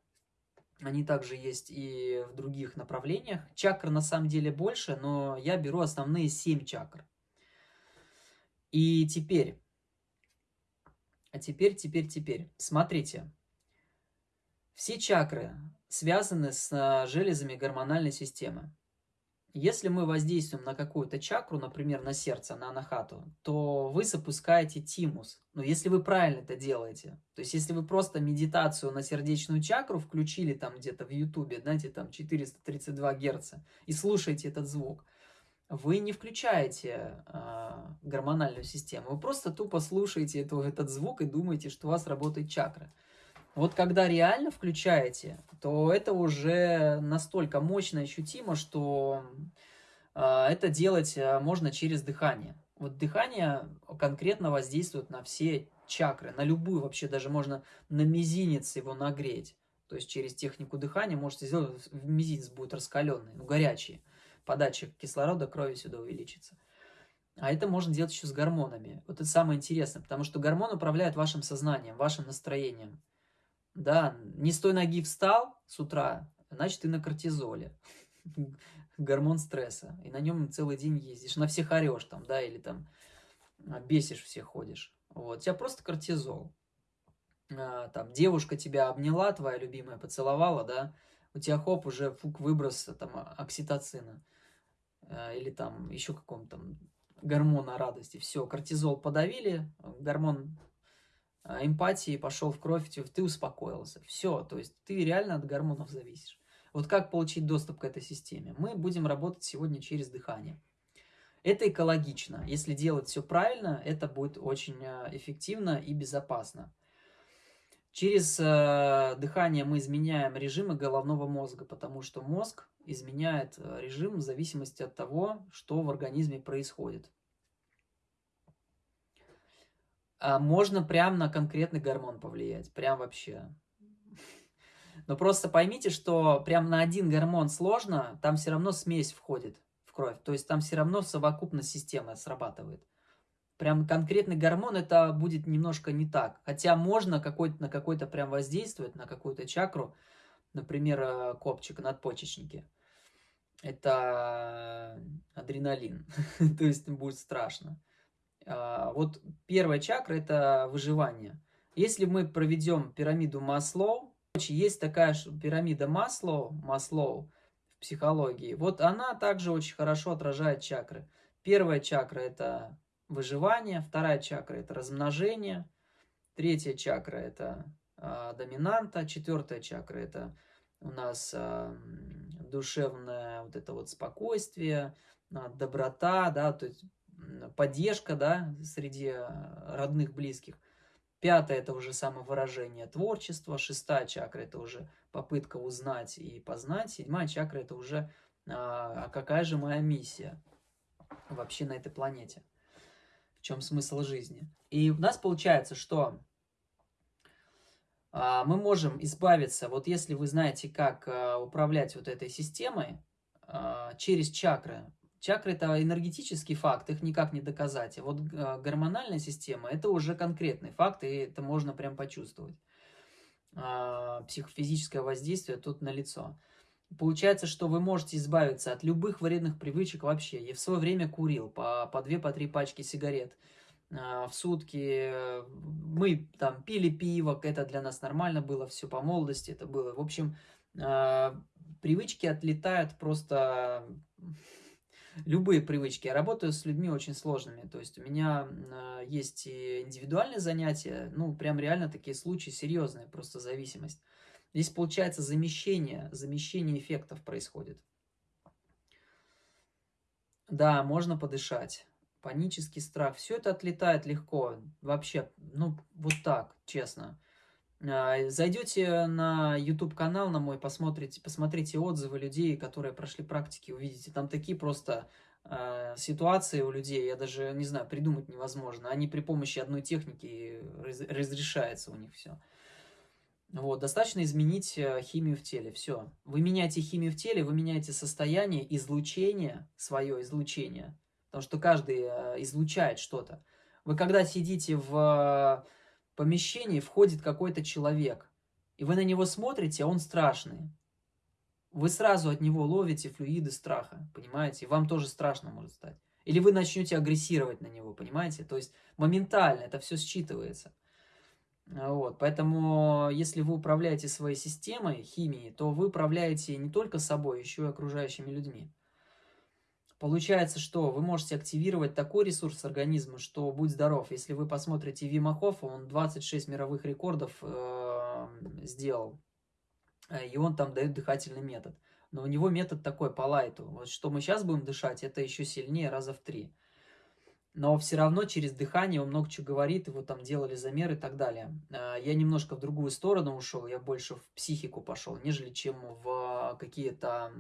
Они также есть и в других направлениях. Чакр на самом деле больше, но я беру основные семь чакр. И теперь, а теперь, теперь, теперь, смотрите. Все чакры связаны с железами гормональной системы. Если мы воздействуем на какую-то чакру, например, на сердце, на анахату, то вы запускаете тимус. Но если вы правильно это делаете, то есть если вы просто медитацию на сердечную чакру включили там где-то в ютубе, знаете, там 432 герца, и слушаете этот звук, вы не включаете э, гормональную систему, вы просто тупо слушаете эту, этот звук и думаете, что у вас работает чакра. Вот когда реально включаете, то это уже настолько мощно ощутимо, что э, это делать а, можно через дыхание. Вот дыхание конкретно воздействует на все чакры, на любую вообще, даже можно на мизинец его нагреть. То есть через технику дыхания можете сделать, мизинец будет раскаленный, ну горячий. подача кислорода крови сюда увеличится. А это можно делать еще с гормонами. Вот это самое интересное, потому что гормон управляет вашим сознанием, вашим настроением. Да, не с той ноги встал с утра, значит, ты на кортизоле. (laughs) Гормон стресса. И на нем целый день ездишь, на всех орешь там, да, или там а, бесишь всех ходишь. Вот, у тебя просто кортизол. А, там девушка тебя обняла, твоя любимая, поцеловала, да, у тебя хоп, уже фук выброс там окситоцина. А, или там еще каком-то гормона радости. Все, кортизол подавили, гормон эмпатии пошел в кровь, ты успокоился. Все, то есть ты реально от гормонов зависишь. Вот как получить доступ к этой системе? Мы будем работать сегодня через дыхание. Это экологично. Если делать все правильно, это будет очень а, эффективно и безопасно. Через э, дыхание мы изменяем режимы головного мозга, потому что мозг изменяет э, режим в зависимости от того, что в организме происходит. А можно прям на конкретный гормон повлиять, прям вообще. Но просто поймите, что прям на один гормон сложно, там все равно смесь входит в кровь. То есть там все равно совокупность системы срабатывает. Прям конкретный гормон это будет немножко не так. Хотя можно какой на какой-то прям воздействовать, на какую-то чакру, например, э, копчик, надпочечники. Это адреналин, (laughs) то есть будет страшно. А, вот первая чакра это выживание. Если мы проведем пирамиду Маслоу, есть такая пирамида Маслоу, Маслоу в психологии, вот она также очень хорошо отражает чакры. Первая чакра это выживание, вторая чакра это размножение, третья чакра это э, доминанта, четвертая чакра это у нас э, душевное вот это вот спокойствие, доброта, да, то есть поддержка, да, среди родных, близких. Пятая – это уже самовыражение творчества. Шестая чакра – это уже попытка узнать и познать. Седьмая чакра – это уже а какая же моя миссия вообще на этой планете в чем смысл жизни. И у нас получается, что а, мы можем избавиться, вот если вы знаете, как а, управлять вот этой системой а, через чакры. Чакры – это энергетический факт, их никак не доказать. А вот гормональная система – это уже конкретный факт, и это можно прям почувствовать. Психофизическое воздействие тут налицо. Получается, что вы можете избавиться от любых вредных привычек вообще. Я в свое время курил по, по 2-3 по пачки сигарет э, в сутки. Мы там пили пиво, это для нас нормально было, все по молодости это было. В общем, э, привычки отлетают просто... Любые привычки. Я работаю с людьми очень сложными. То есть у меня э, есть и индивидуальные занятия, ну, прям реально такие случаи серьезные, просто зависимость. Здесь получается замещение, замещение эффектов происходит. Да, можно подышать. Панический страх. Все это отлетает легко. Вообще, ну, вот так, честно. А, зайдете на YouTube канал на мой, посмотрите, посмотрите отзывы людей, которые прошли практики, увидите. Там такие просто э, ситуации у людей, я даже не знаю, придумать невозможно. Они при помощи одной техники раз, разрешается у них все. Вот, достаточно изменить э, химию в теле, все. Вы меняете химию в теле, вы меняете состояние, излучение, свое излучение, потому что каждый излучает что-то. Вы когда сидите в помещении, входит какой-то человек, и вы на него смотрите, а он страшный. Вы сразу от него ловите флюиды страха, понимаете? Вам тоже страшно может стать. Или вы начнете агрессировать на него, понимаете? То есть моментально это все считывается. Вот, поэтому, если вы управляете своей системой, химией, то вы управляете не только собой, еще и окружающими людьми. Получается, что вы можете активировать такой ресурс организма, что будь здоров. Если вы посмотрите Вима Хоффа, он 26 мировых рекордов э, сделал, э, и он там дает дыхательный метод. Но у него метод такой по лайту. Вот что мы сейчас будем дышать, это еще сильнее раза в три но все равно через дыхание он много чего говорит, его там делали замеры и так далее. А, я немножко в другую сторону ушел, я больше в психику пошел, нежели чем в какие-то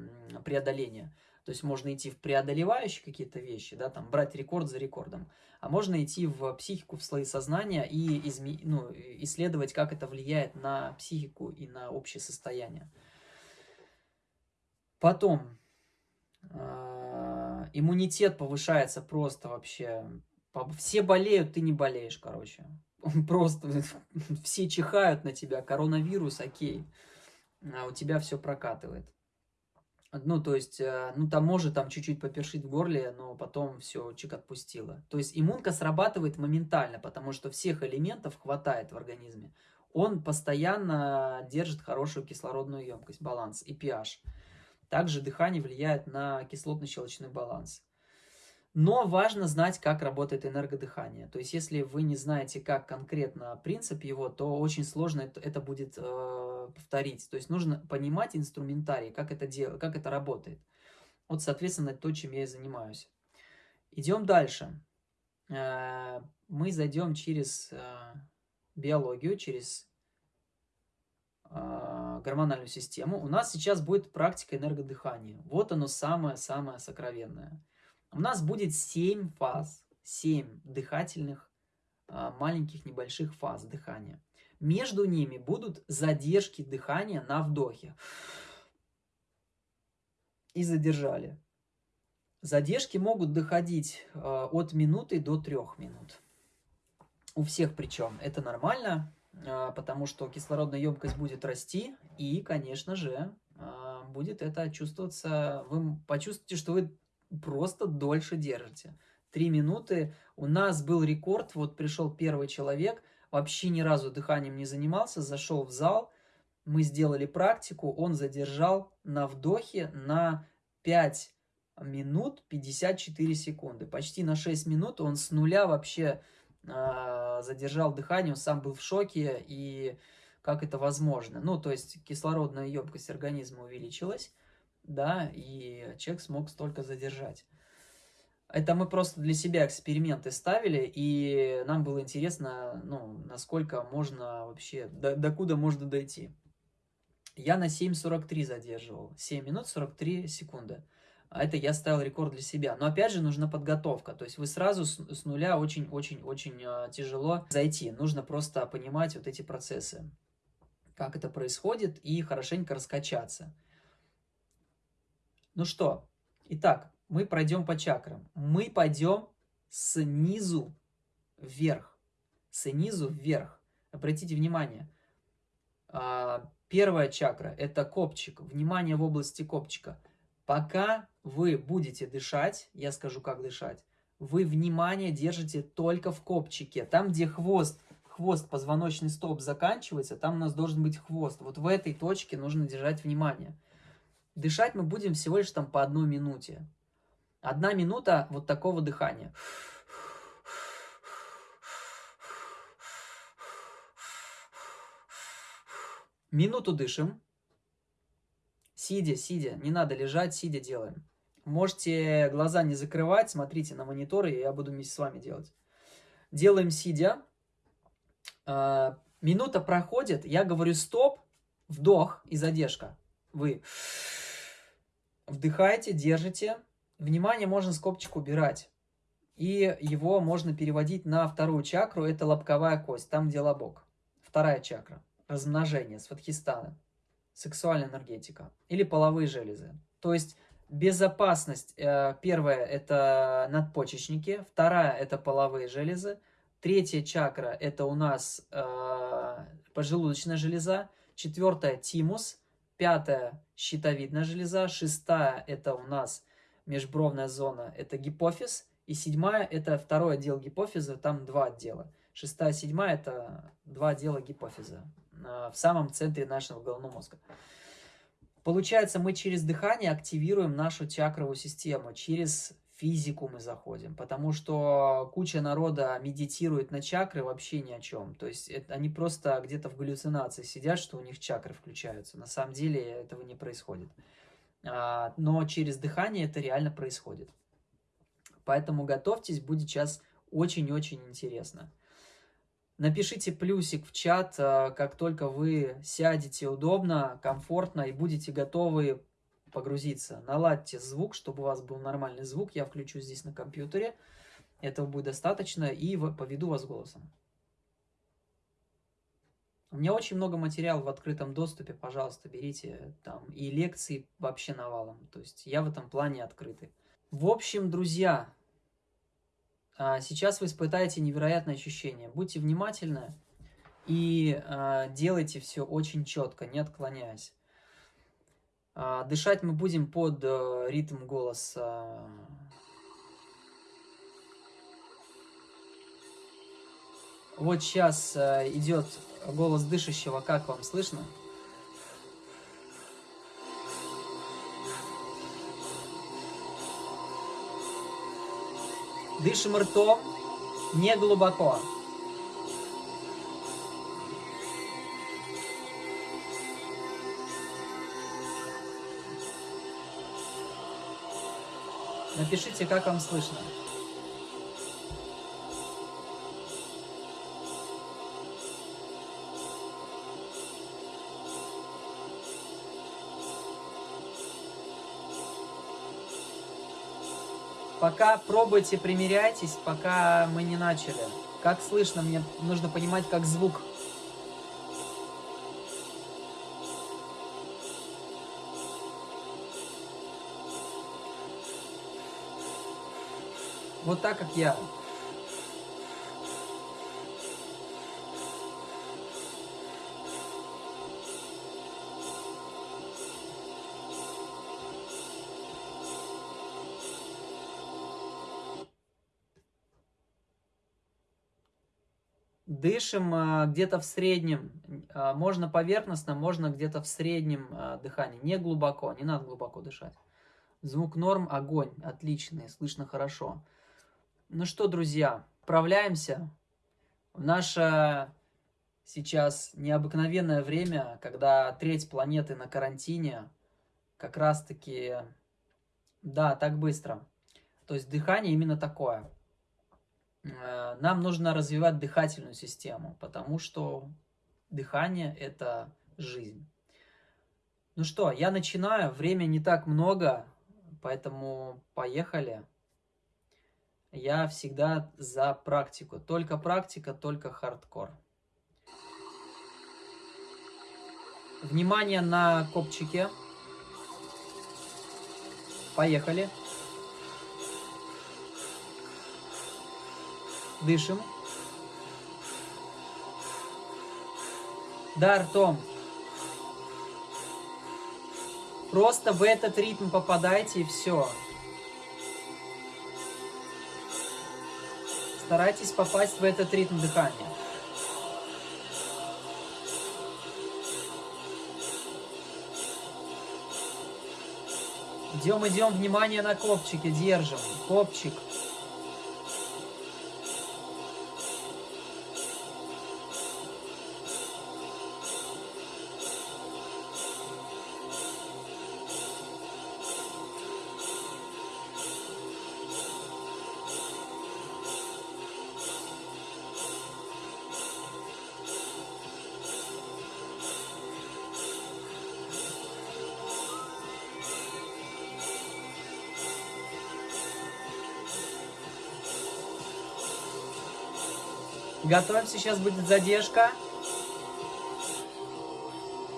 преодоления. То есть можно идти в преодолевающие какие-то вещи, да, там брать рекорд за рекордом, а можно идти в психику, в слои сознания и изме... ну, исследовать, как это влияет на психику и на общее состояние. Потом, А, иммунитет повышается просто вообще. Все болеют, ты не болеешь, короче. (laughs) Просто (laughs) все чихают на тебя, коронавирус, окей. А у тебя все прокатывает. Ну, то есть, э, ну, там может там чуть-чуть попершить в горле, но потом все, чик отпустило. То есть, иммунка срабатывает моментально, потому что всех элементов хватает в организме. Он постоянно держит хорошую кислородную емкость, баланс и pH. Также дыхание влияет на кислотно-щелочной баланс. Но важно знать, как работает энергодыхание. То есть, если вы не знаете, как конкретно принцип его, то очень сложно это, будет э, повторить. То есть, нужно понимать инструментарий, как это, дел, как это работает. Вот, соответственно, то, чем я и занимаюсь. Идем дальше. Э, мы зайдем через э, биологию, через э, гормональную систему, у нас сейчас будет практика энергодыхания. Вот оно самое-самое сокровенное. У нас будет 7 фаз, 7 дыхательных э, маленьких небольших фаз дыхания. Между ними будут задержки дыхания на вдохе. И задержали. Задержки могут доходить э, от минуты до трех минут. У всех причем. Это нормально. А, потому что кислородная емкость будет расти, и, конечно же, а, будет это чувствоваться, вы почувствуете, что вы просто дольше держите. Три минуты. У нас был рекорд, вот пришел первый человек, вообще ни разу дыханием не занимался, зашел в зал, мы сделали практику, он задержал на вдохе на 5 минут 54 секунды. Почти на 6 минут он с нуля вообще а, задержал дыхание, он сам был в шоке, и как это возможно. Ну, то есть кислородная емкость организма увеличилась, да, и человек смог столько задержать. Это мы просто для себя эксперименты ставили, и нам было интересно, ну, насколько можно вообще, до, до куда можно дойти. Я на 7.43 задерживал, 7 минут 43 секунды. А это я ставил рекорд для себя. Но опять же нужна подготовка. То есть вы сразу с, с нуля очень-очень-очень э, тяжело зайти. Нужно просто понимать вот эти процессы, как это происходит, и хорошенько раскачаться. Ну что, итак, мы пройдем по чакрам. Мы пойдем снизу вверх. Снизу вверх. Обратите внимание. А, первая чакра – это копчик. Внимание в области копчика – Пока вы будете дышать, я скажу, как дышать, вы внимание держите только в копчике. Там, где хвост, хвост, позвоночный столб заканчивается, там у нас должен быть хвост. Вот в этой точке нужно держать внимание. Дышать мы будем всего лишь там по одной минуте. Одна минута вот такого дыхания. Минуту дышим. Сидя, сидя, не надо лежать, сидя делаем. Можете глаза не закрывать, смотрите на мониторы, и я буду вместе с вами делать. Делаем сидя. А, минута проходит, я говорю стоп, вдох и задержка. Вы вдыхаете, держите. Внимание можно с копчик убирать. И его можно переводить на вторую чакру, это лобковая кость, там где лобок. Вторая чакра, размножение, сватхистана сексуальная энергетика или половые железы. То есть безопасность, э, первая это надпочечники, вторая это половые железы, третья чакра это у нас э, поджелудочная железа, четвертая тимус, пятая щитовидная железа, шестая это у нас межбровная зона, это гипофиз, и седьмая это второй отдел гипофиза, там два отдела. Шестая, седьмая это два отдела гипофиза. Э, в самом центре нашего головного мозга. Получается, мы через дыхание активируем нашу чакровую систему, через физику мы заходим, потому что куча народа медитирует на чакры вообще ни о чем. То есть это, они просто где-то в галлюцинации сидят, что у них чакры включаются. На самом деле этого не происходит. А, но через дыхание это реально происходит. Поэтому готовьтесь, будет сейчас очень-очень интересно. Напишите плюсик в чат, э, как только вы сядете удобно, комфортно и будете готовы погрузиться. Наладьте звук, чтобы у вас был нормальный звук. Я включу здесь на компьютере. Этого будет достаточно и поведу вас голосом. У меня очень много материала в открытом доступе, пожалуйста, берите там. И лекции вообще навалом. То есть я в этом плане открытый. В общем, друзья, а, сейчас вы испытаете невероятное ощущение. Будьте внимательны и а, делайте все очень четко, не отклоняясь. А, дышать мы будем под э, ритм голоса. Вот сейчас э, идет голос дышащего, как вам слышно? Дышим ртом, не глубоко. Напишите, как вам слышно. Пока пробуйте, примеряйтесь, пока мы не начали. Как слышно, мне нужно понимать, как звук. Вот так, как я. Дышим а, где-то в среднем, а, можно поверхностно, можно где-то в среднем а, дыхании, не глубоко, не надо глубоко дышать. Звук норм, огонь, отличный, слышно хорошо. Ну что, друзья, отправляемся в наше сейчас необыкновенное время, когда треть планеты на карантине, как раз-таки, да, так быстро. То есть дыхание именно такое – нам нужно развивать дыхательную систему, потому что дыхание – это жизнь. Ну что, я начинаю, время не так много, поэтому поехали. Я всегда за практику. Только практика, только хардкор. Внимание на копчике. Поехали. Дышим. Да, ртом. Просто в этот ритм попадайте и все. Старайтесь попасть в этот ритм дыхания. Идем, идем, внимание на копчике, держим. Копчик. Готовимся, сейчас будет задержка.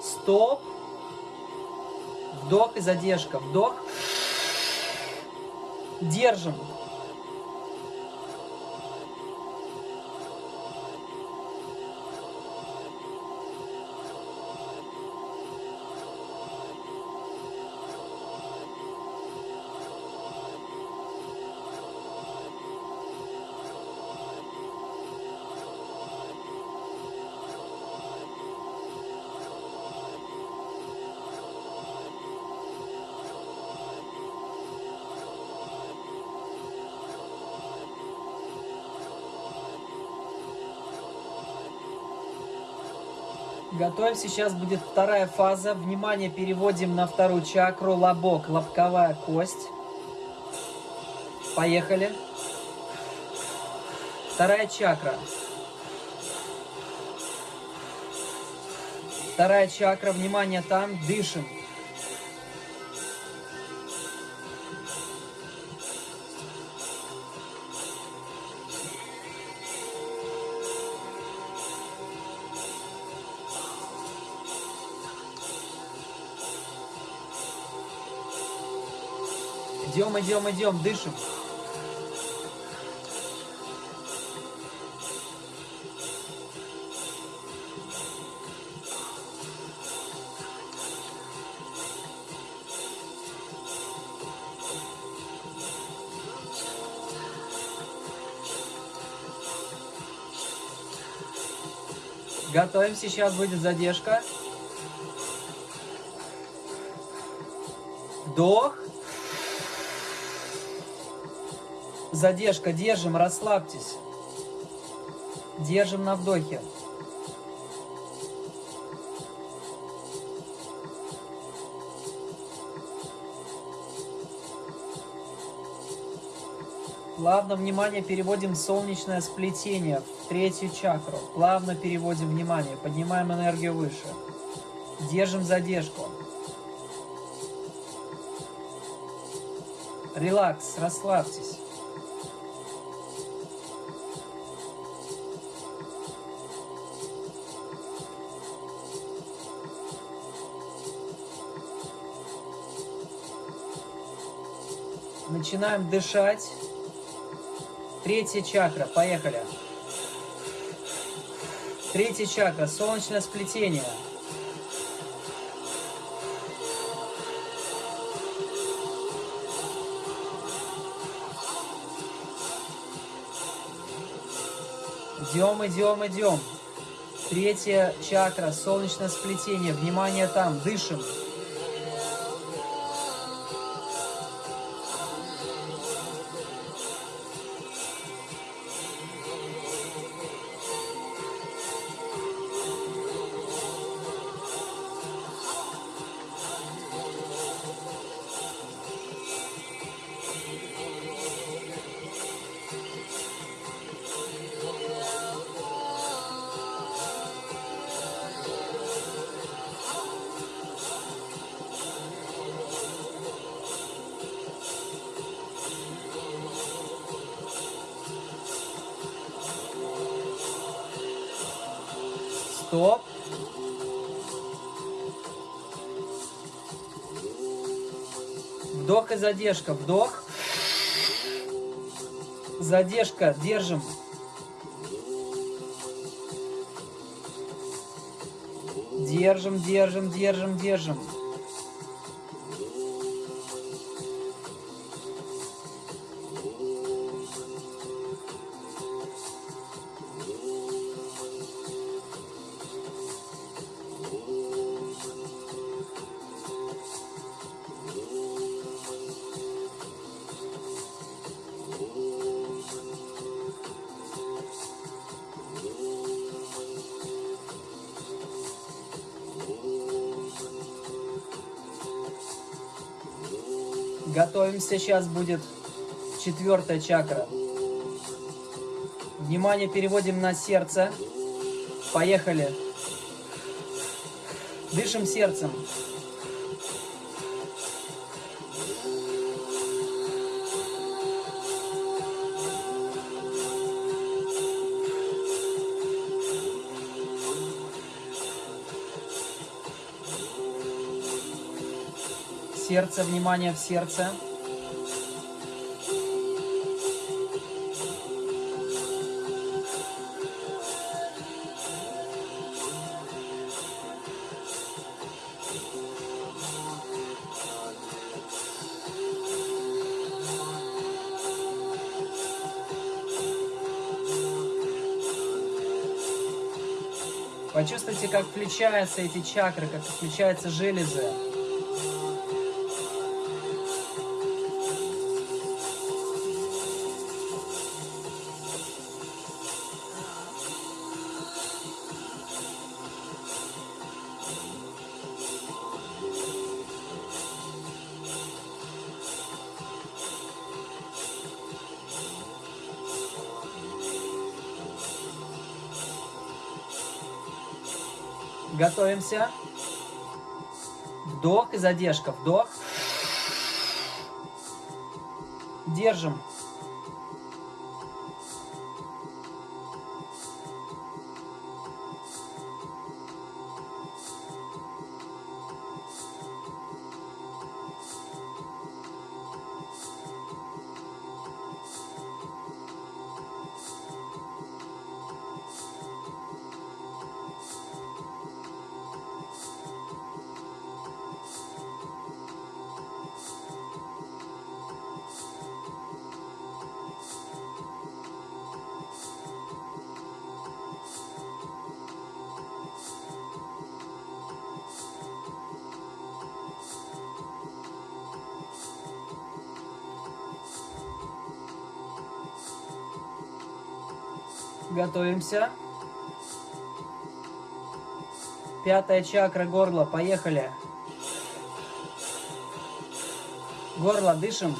Стоп. Вдох и задержка. Вдох. Держим. Готовим. Сейчас будет вторая фаза. Внимание переводим на вторую чакру. Лобок, лобковая кость. Поехали. Вторая чакра. Вторая чакра. Внимание там. Дышим. Идем, идем, идем, дышим. Готовим, сейчас будет задержка. Вдох. Задержка, держим, расслабьтесь. Держим на вдохе. Плавно внимание переводим в солнечное сплетение, в третью чакру. Плавно переводим внимание, поднимаем энергию выше. Держим задержку. Релакс, расслабьтесь. Начинаем дышать. Третья чакра, поехали. Третья чакра, солнечное сплетение. Идем, идем, идем. Третья чакра, солнечное сплетение. Внимание там, дышим. Стоп. Задержка. Вдох. Задержка. Держим. Держим, держим, держим, держим. Сейчас будет четвертая чакра. Внимание переводим на сердце. Поехали. Дышим сердцем. сердце, внимание в сердце. Почувствуйте, как включаются эти чакры, как включаются железы. Готовимся. Вдох и задержка. Вдох. Держим. Готовимся. Пятая чакра горла. Поехали. Горло, дышим.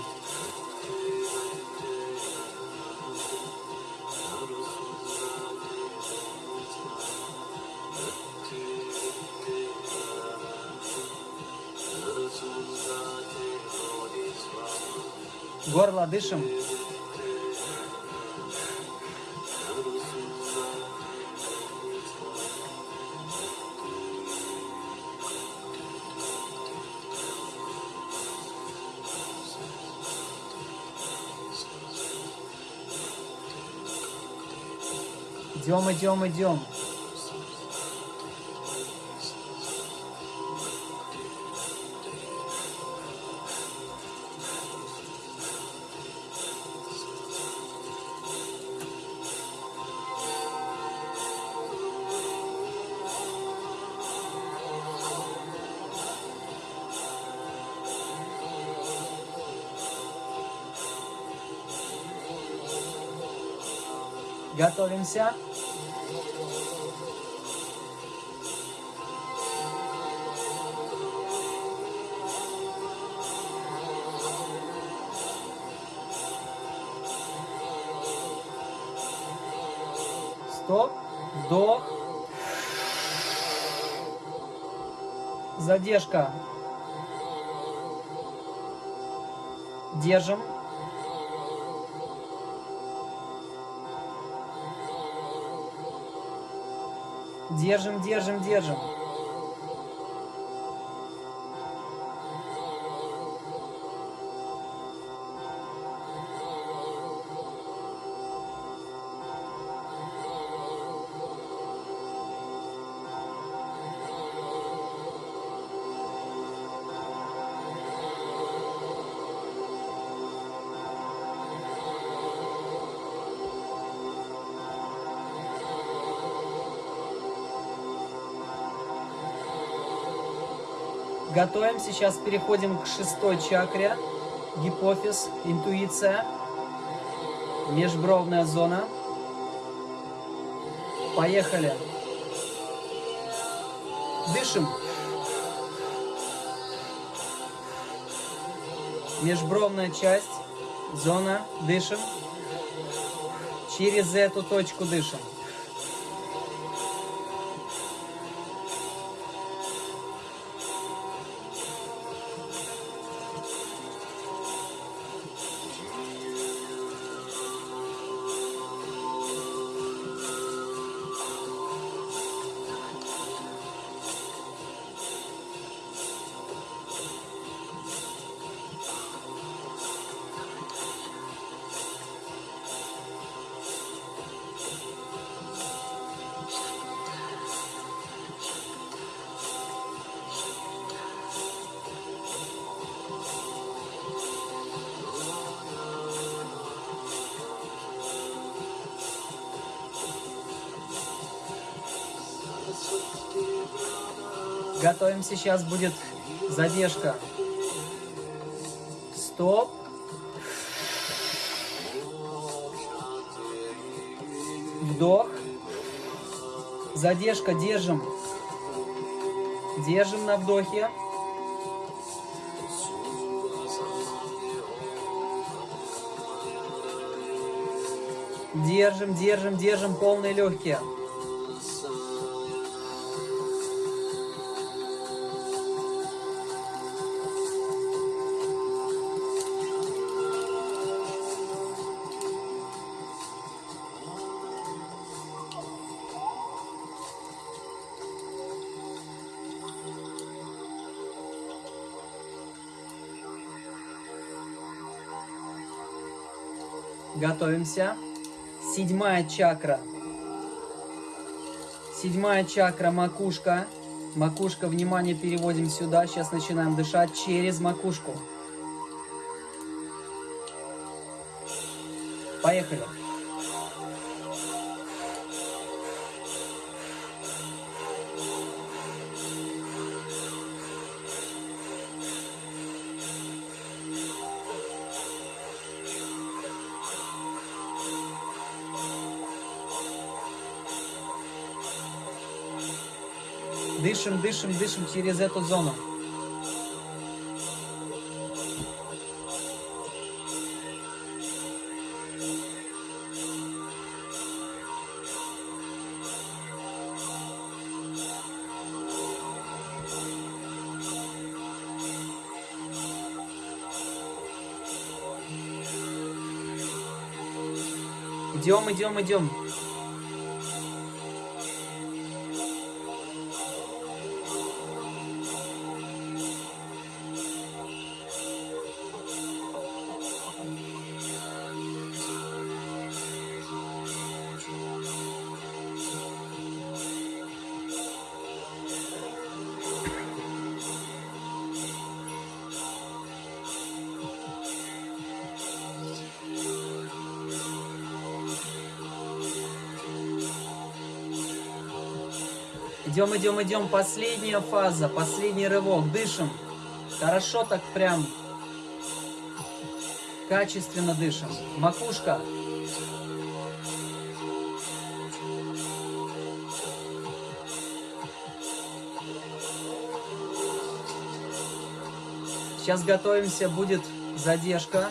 Горло, дышим. Идем, идем, идем. Готовимся. Задержка. Держим. Держим, держим, держим. Готовим. Сейчас переходим к шестой чакре. Гипофиз, интуиция, межбровная зона. Поехали. Дышим. Межбровная часть, зона, дышим. Через эту точку дышим. Готовим, сейчас будет задержка. Стоп. Вдох. Задержка, держим. Держим на вдохе. Держим, держим, держим полные легкие. Готовимся. Седьмая чакра. Седьмая чакра, макушка. Макушка, внимание, переводим сюда. Сейчас начинаем дышать через макушку. Поехали. Дышим, дышим, дышим через эту зону. Идем, идем, идем. Идем, идем, идем. Последняя фаза, последний рывок. Дышим. Хорошо так прям. Качественно дышим. Макушка. Сейчас готовимся, будет задержка.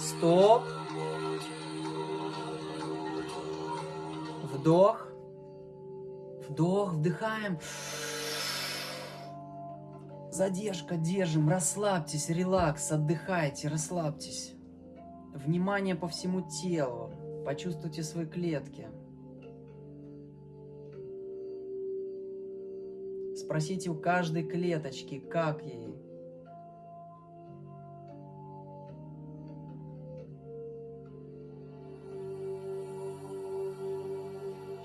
Стоп. Вдох. Вдыхаем. Задержка, держим, расслабьтесь, релакс, отдыхайте, расслабьтесь. Внимание по всему телу, почувствуйте свои клетки. Спросите у каждой клеточки, как ей.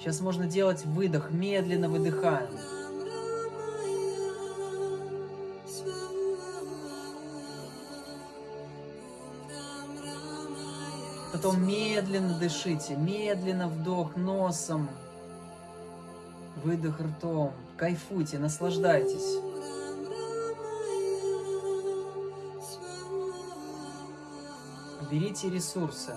Сейчас можно делать выдох, медленно выдыхаем. Потом медленно дышите, медленно вдох носом, выдох ртом. Кайфуйте, наслаждайтесь. Берите ресурсы.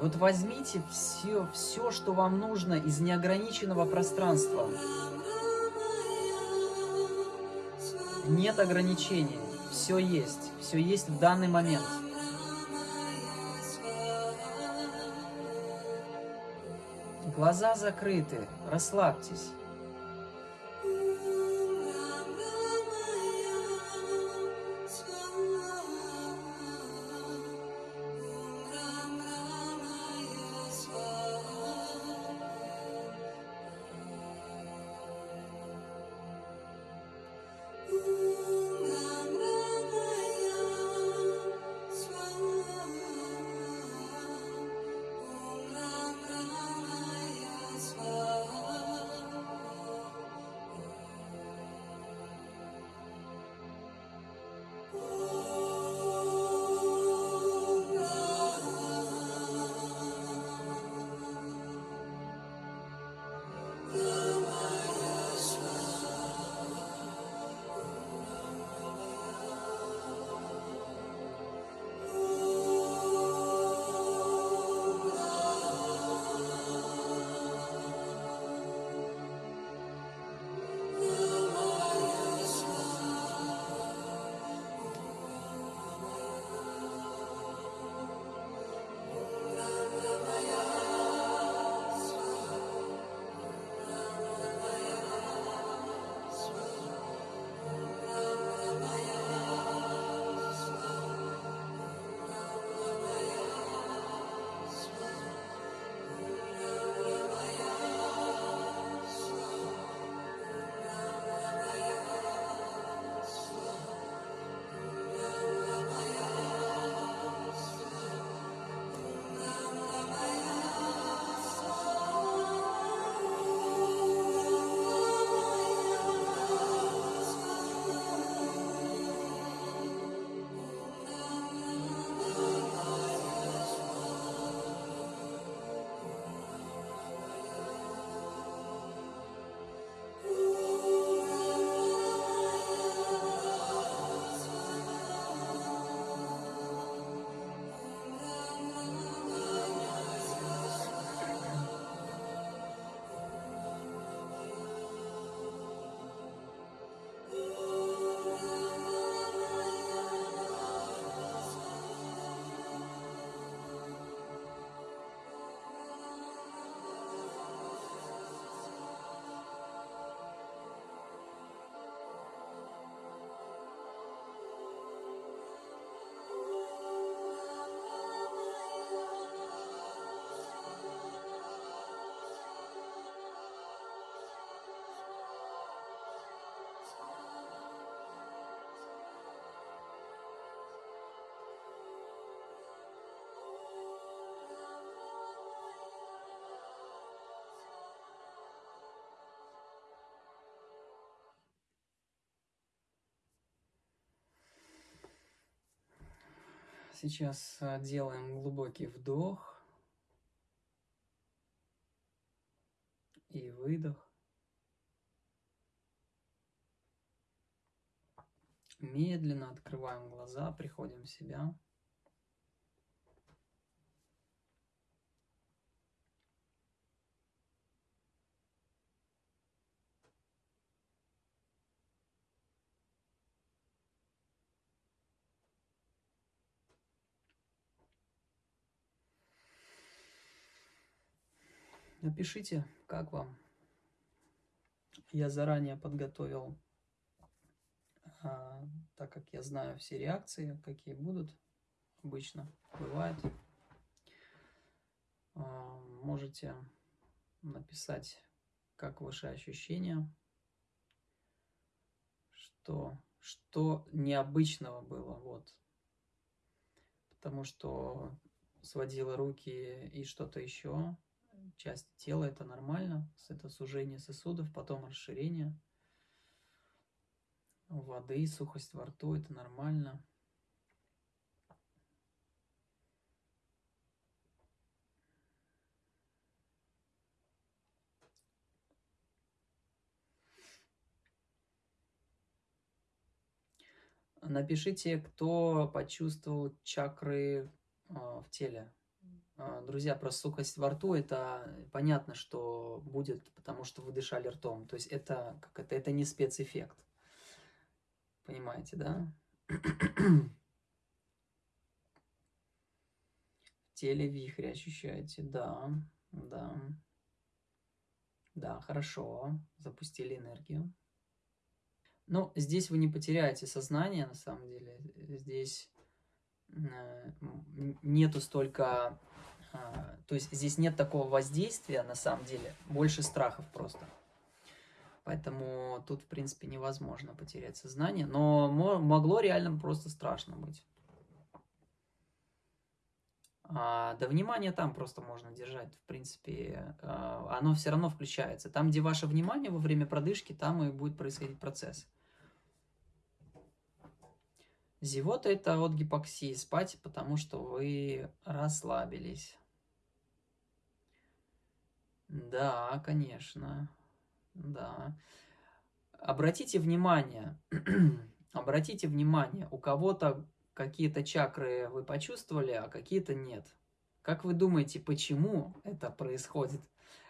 Вот возьмите все, все, что вам нужно из неограниченного пространства. Нет ограничений. Все есть. Все есть в данный момент. Глаза закрыты. Расслабьтесь. Сейчас а, делаем глубокий вдох и выдох. Медленно открываем глаза, приходим в себя. Напишите, как вам. Я заранее подготовил, а, так как я знаю все реакции, какие будут обычно, бывает. А, можете написать, как ваши ощущения, что, что необычного было, вот. Потому что сводила руки и что-то еще, части тела, это нормально. Это сужение сосудов, потом расширение воды, сухость во рту, это нормально. Напишите, кто почувствовал чакры а, в теле. А, друзья, про сухость во рту, это понятно, что будет, потому что вы дышали ртом. То есть это, как это, это не спецэффект. Понимаете, да? В теле вихрь ощущаете, да, да. Да, хорошо, запустили энергию. Но здесь вы не потеряете сознание, на самом деле. Здесь э, нету столько то есть здесь нет такого воздействия, на самом деле, больше страхов просто. Поэтому тут, в принципе, невозможно потерять сознание. Но могло реально просто страшно быть. А, да внимание там просто можно держать, в принципе, а, оно все равно включается. Там, где ваше внимание во время продышки, там и будет происходить процесс. Зевота – это от гипоксии, спать, потому что вы расслабились. Да, конечно. Да. Обратите внимание, (clears throat) обратите внимание, у кого-то какие-то чакры вы почувствовали, а какие-то нет. Как вы думаете, почему это происходит?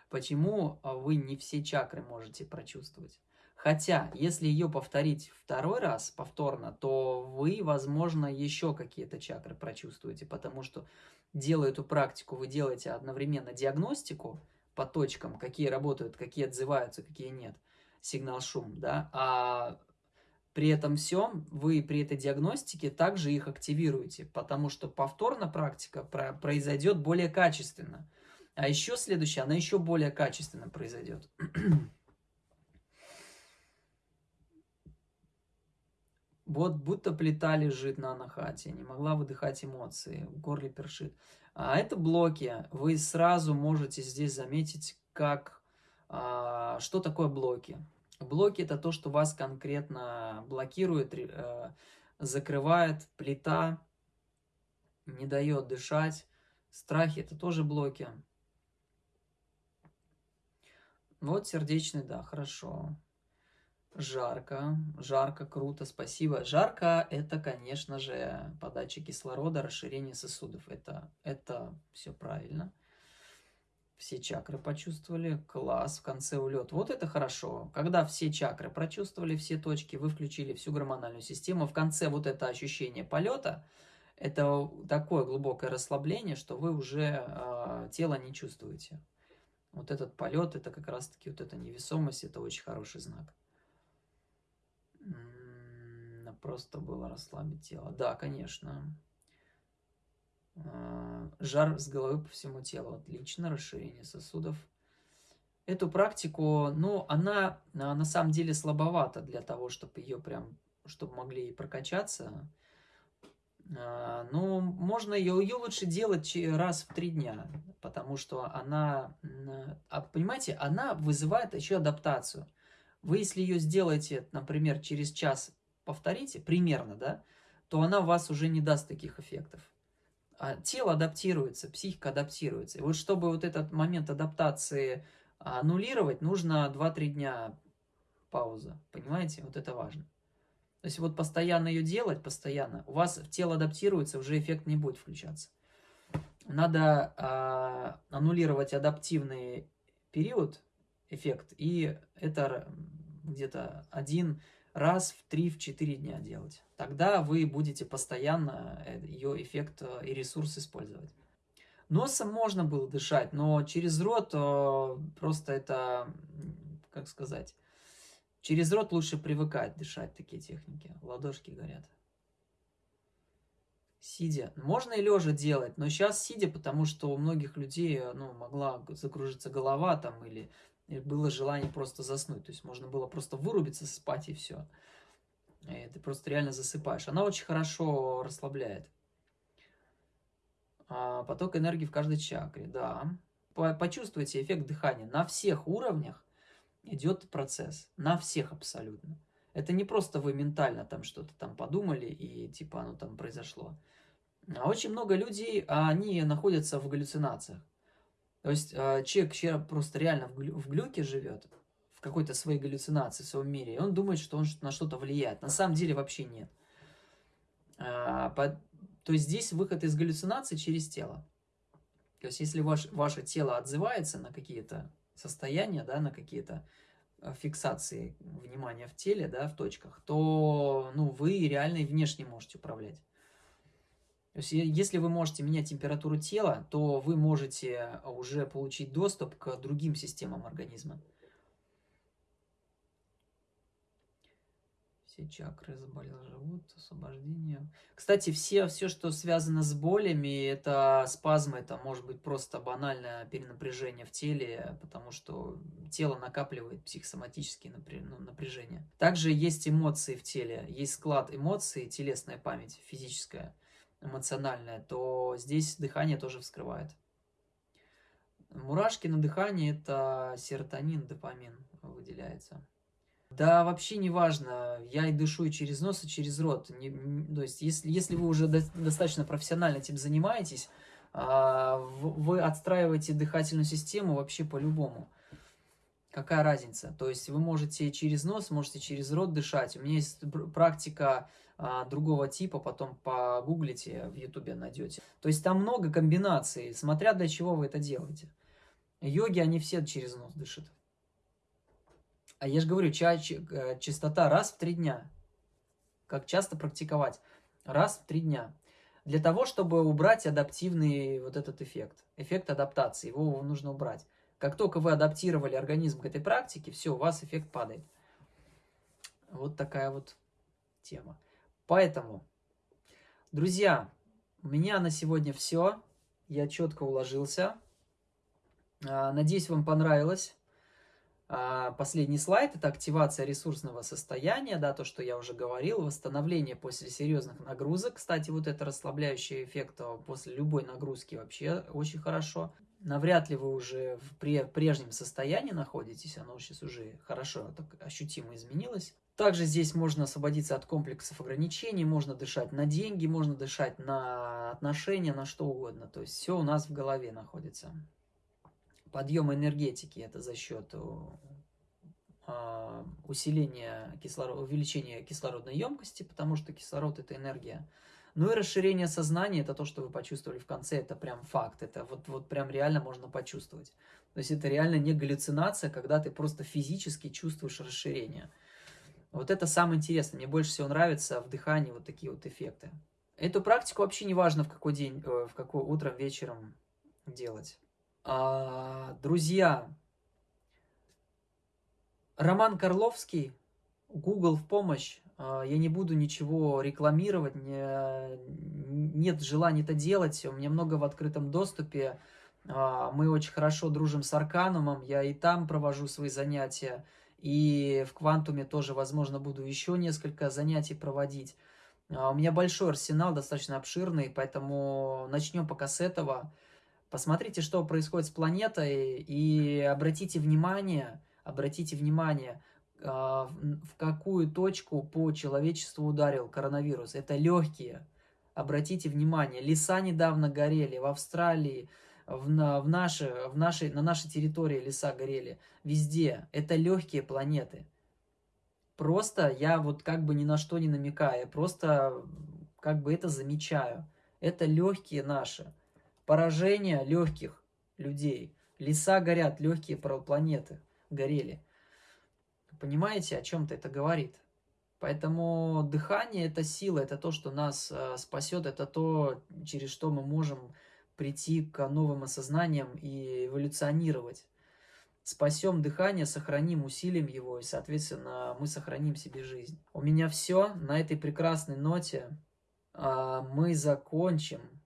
Почему а, вы не все чакры можете прочувствовать? Хотя, если ее повторить второй раз, повторно, то вы, возможно, еще какие-то чакры прочувствуете, потому что, делая эту практику, вы делаете одновременно диагностику, по точкам, какие работают, какие отзываются, какие нет, сигнал-шум, да, а при этом всем вы при этой диагностике также их активируете, потому что повторно практика произойдет более качественно. А еще следующая, она еще более качественно произойдет. Вот будто плита лежит на анахате, не могла выдыхать эмоции, в горле першит. А это блоки. Вы сразу можете здесь заметить, как, а, что такое блоки. Блоки – это то, что вас конкретно блокирует, э, закрывает, плита, не дает дышать. Страхи – это тоже блоки. Вот сердечный, да, хорошо. Жарко, жарко, круто, спасибо. Жарко – это, конечно же, подача кислорода, расширение сосудов. Это, это все правильно. Все чакры почувствовали, класс, в конце улет. Вот это хорошо. Когда все чакры прочувствовали, все точки, вы включили всю гормональную систему, в конце вот это ощущение полета, это такое глубокое расслабление, что вы уже э, тело не чувствуете. Вот этот полет, это как раз-таки вот эта невесомость, это очень хороший знак. Просто было расслабить тело. Да, конечно. А, жар с головы по всему телу. Отлично. Расширение сосудов. Эту практику, ну, она на самом деле слабовата для того, чтобы ее прям, чтобы могли прокачаться. А, ну, можно ее, ее лучше делать раз в три дня, потому что она, а, понимаете, она вызывает еще адаптацию. Вы, если ее сделаете, например, через час повторите, примерно, да, то она вас уже не даст таких эффектов. а, тело адаптируется, психика адаптируется. И вот чтобы вот этот момент адаптации аннулировать, нужно 2-3 дня пауза. Понимаете? Вот это важно. То есть вот постоянно ее делать, постоянно, у вас тело адаптируется, уже эффект не будет включаться. Надо э, аннулировать адаптивный период, эффект, и это где-то один раз в 3-4 дня делать. Тогда вы будете постоянно э, ее эффект э, и ресурс использовать. Носом можно было дышать, но через рот э, просто это, как сказать, через рот лучше привыкать дышать такие техники. Ладошки горят. Сидя. Можно и лежа делать, но сейчас сидя, потому что у многих людей ну, могла закружиться голова там или было желание просто заснуть. То есть можно было просто вырубиться, спать и все. И ты просто реально засыпаешь. Она очень хорошо расслабляет. А, поток энергии в каждой чакре, да. Почувствуйте эффект дыхания. На всех уровнях идет процесс. На всех абсолютно. Это не просто вы ментально там что-то там подумали и типа оно там произошло. А очень много людей, они находятся в галлюцинациях. То есть а, человек, человек просто реально в, глю, в глюке живет, в какой-то своей галлюцинации, в своем мире, и он думает, что он на что-то влияет. На самом деле вообще нет. А, по, то есть здесь выход из галлюцинации через тело. То есть если ваш, ваше тело отзывается на какие-то состояния, да, на какие-то а, фиксации внимания в теле, да, в точках, то ну, вы реально и внешне можете управлять. Есть, если вы можете менять температуру тела, то вы можете уже получить доступ к другим системам организма. Все чакры, заболел живот, освобождение. Кстати, все, все, что связано с болями, это спазмы, это может быть просто банальное перенапряжение в теле, потому что тело накапливает психосоматические ну, напряжения. Также есть эмоции в теле, есть склад эмоций, телесная память физическая – эмоциональное, то здесь дыхание тоже вскрывает. Мурашки на дыхании – это серотонин, допамин выделяется. Да, вообще не важно, я и дышу и через нос, и через рот. Не, то есть, если, если вы уже до, достаточно профессионально этим занимаетесь, а, вы отстраиваете дыхательную систему вообще по-любому. Какая разница? То есть вы можете через нос, можете через рот дышать. У меня есть практика другого типа, потом погуглите, в ютубе найдете. То есть там много комбинаций, смотря для чего вы это делаете. Йоги, они все через нос дышат. А я же говорю, ча э, частота раз в три дня. Как часто практиковать? Раз в три дня. Для того, чтобы убрать адаптивный вот этот эффект. Эффект адаптации. Его нужно убрать. Как только вы адаптировали организм к этой практике, все, у вас эффект падает. Вот такая вот тема. Поэтому, друзья, у меня на сегодня все. Я четко уложился. А, надеюсь, вам понравилось. А, последний слайд – это активация ресурсного состояния, да, то, что я уже говорил, восстановление после серьезных нагрузок. Кстати, вот это расслабляющий эффект после любой нагрузки вообще очень хорошо навряд ли вы уже в прежнем состоянии находитесь, оно сейчас уже хорошо так ощутимо изменилось. Также здесь можно освободиться от комплексов ограничений, можно дышать на деньги, можно дышать на отношения, на что угодно. То есть все у нас в голове находится. Подъем энергетики это за счет а, усиления кислород, увеличения кислородной емкости, потому что кислород это энергия ну и расширение сознания, это то, что вы почувствовали в конце, это прям факт, это вот, вот прям реально можно почувствовать. То есть это реально не галлюцинация, когда ты просто физически чувствуешь расширение. Вот это самое интересное, мне больше всего нравится в дыхании вот такие вот эффекты. Эту практику вообще не важно в какой день, э, в какой утром, вечером делать. А, друзья, Роман Карловский, Google в помощь, а, я не буду ничего рекламировать, не, нет желания это делать, у меня много в открытом доступе, а, мы очень хорошо дружим с Арканумом, я и там провожу свои занятия, и в Квантуме тоже, возможно, буду еще несколько занятий проводить. А, у меня большой арсенал, достаточно обширный, поэтому начнем пока с этого. Посмотрите, что происходит с планетой, и обратите внимание, обратите внимание – а, в какую точку по человечеству ударил коронавирус. Это легкие. Обратите внимание, леса недавно горели в Австралии, в, на, в наши, в нашей, на нашей территории леса горели, везде. Это легкие планеты. Просто я вот как бы ни на что не намекаю, просто как бы это замечаю. Это легкие наши. Поражение легких людей. Леса горят, легкие планеты горели. Понимаете, о чем-то это говорит? Поэтому дыхание – это сила, это то, что нас э, спасет, это то, через что мы можем прийти к новым осознаниям и эволюционировать. Спасем дыхание, сохраним, усилим его, и, соответственно, мы сохраним себе жизнь. У меня все. На этой прекрасной ноте а, мы закончим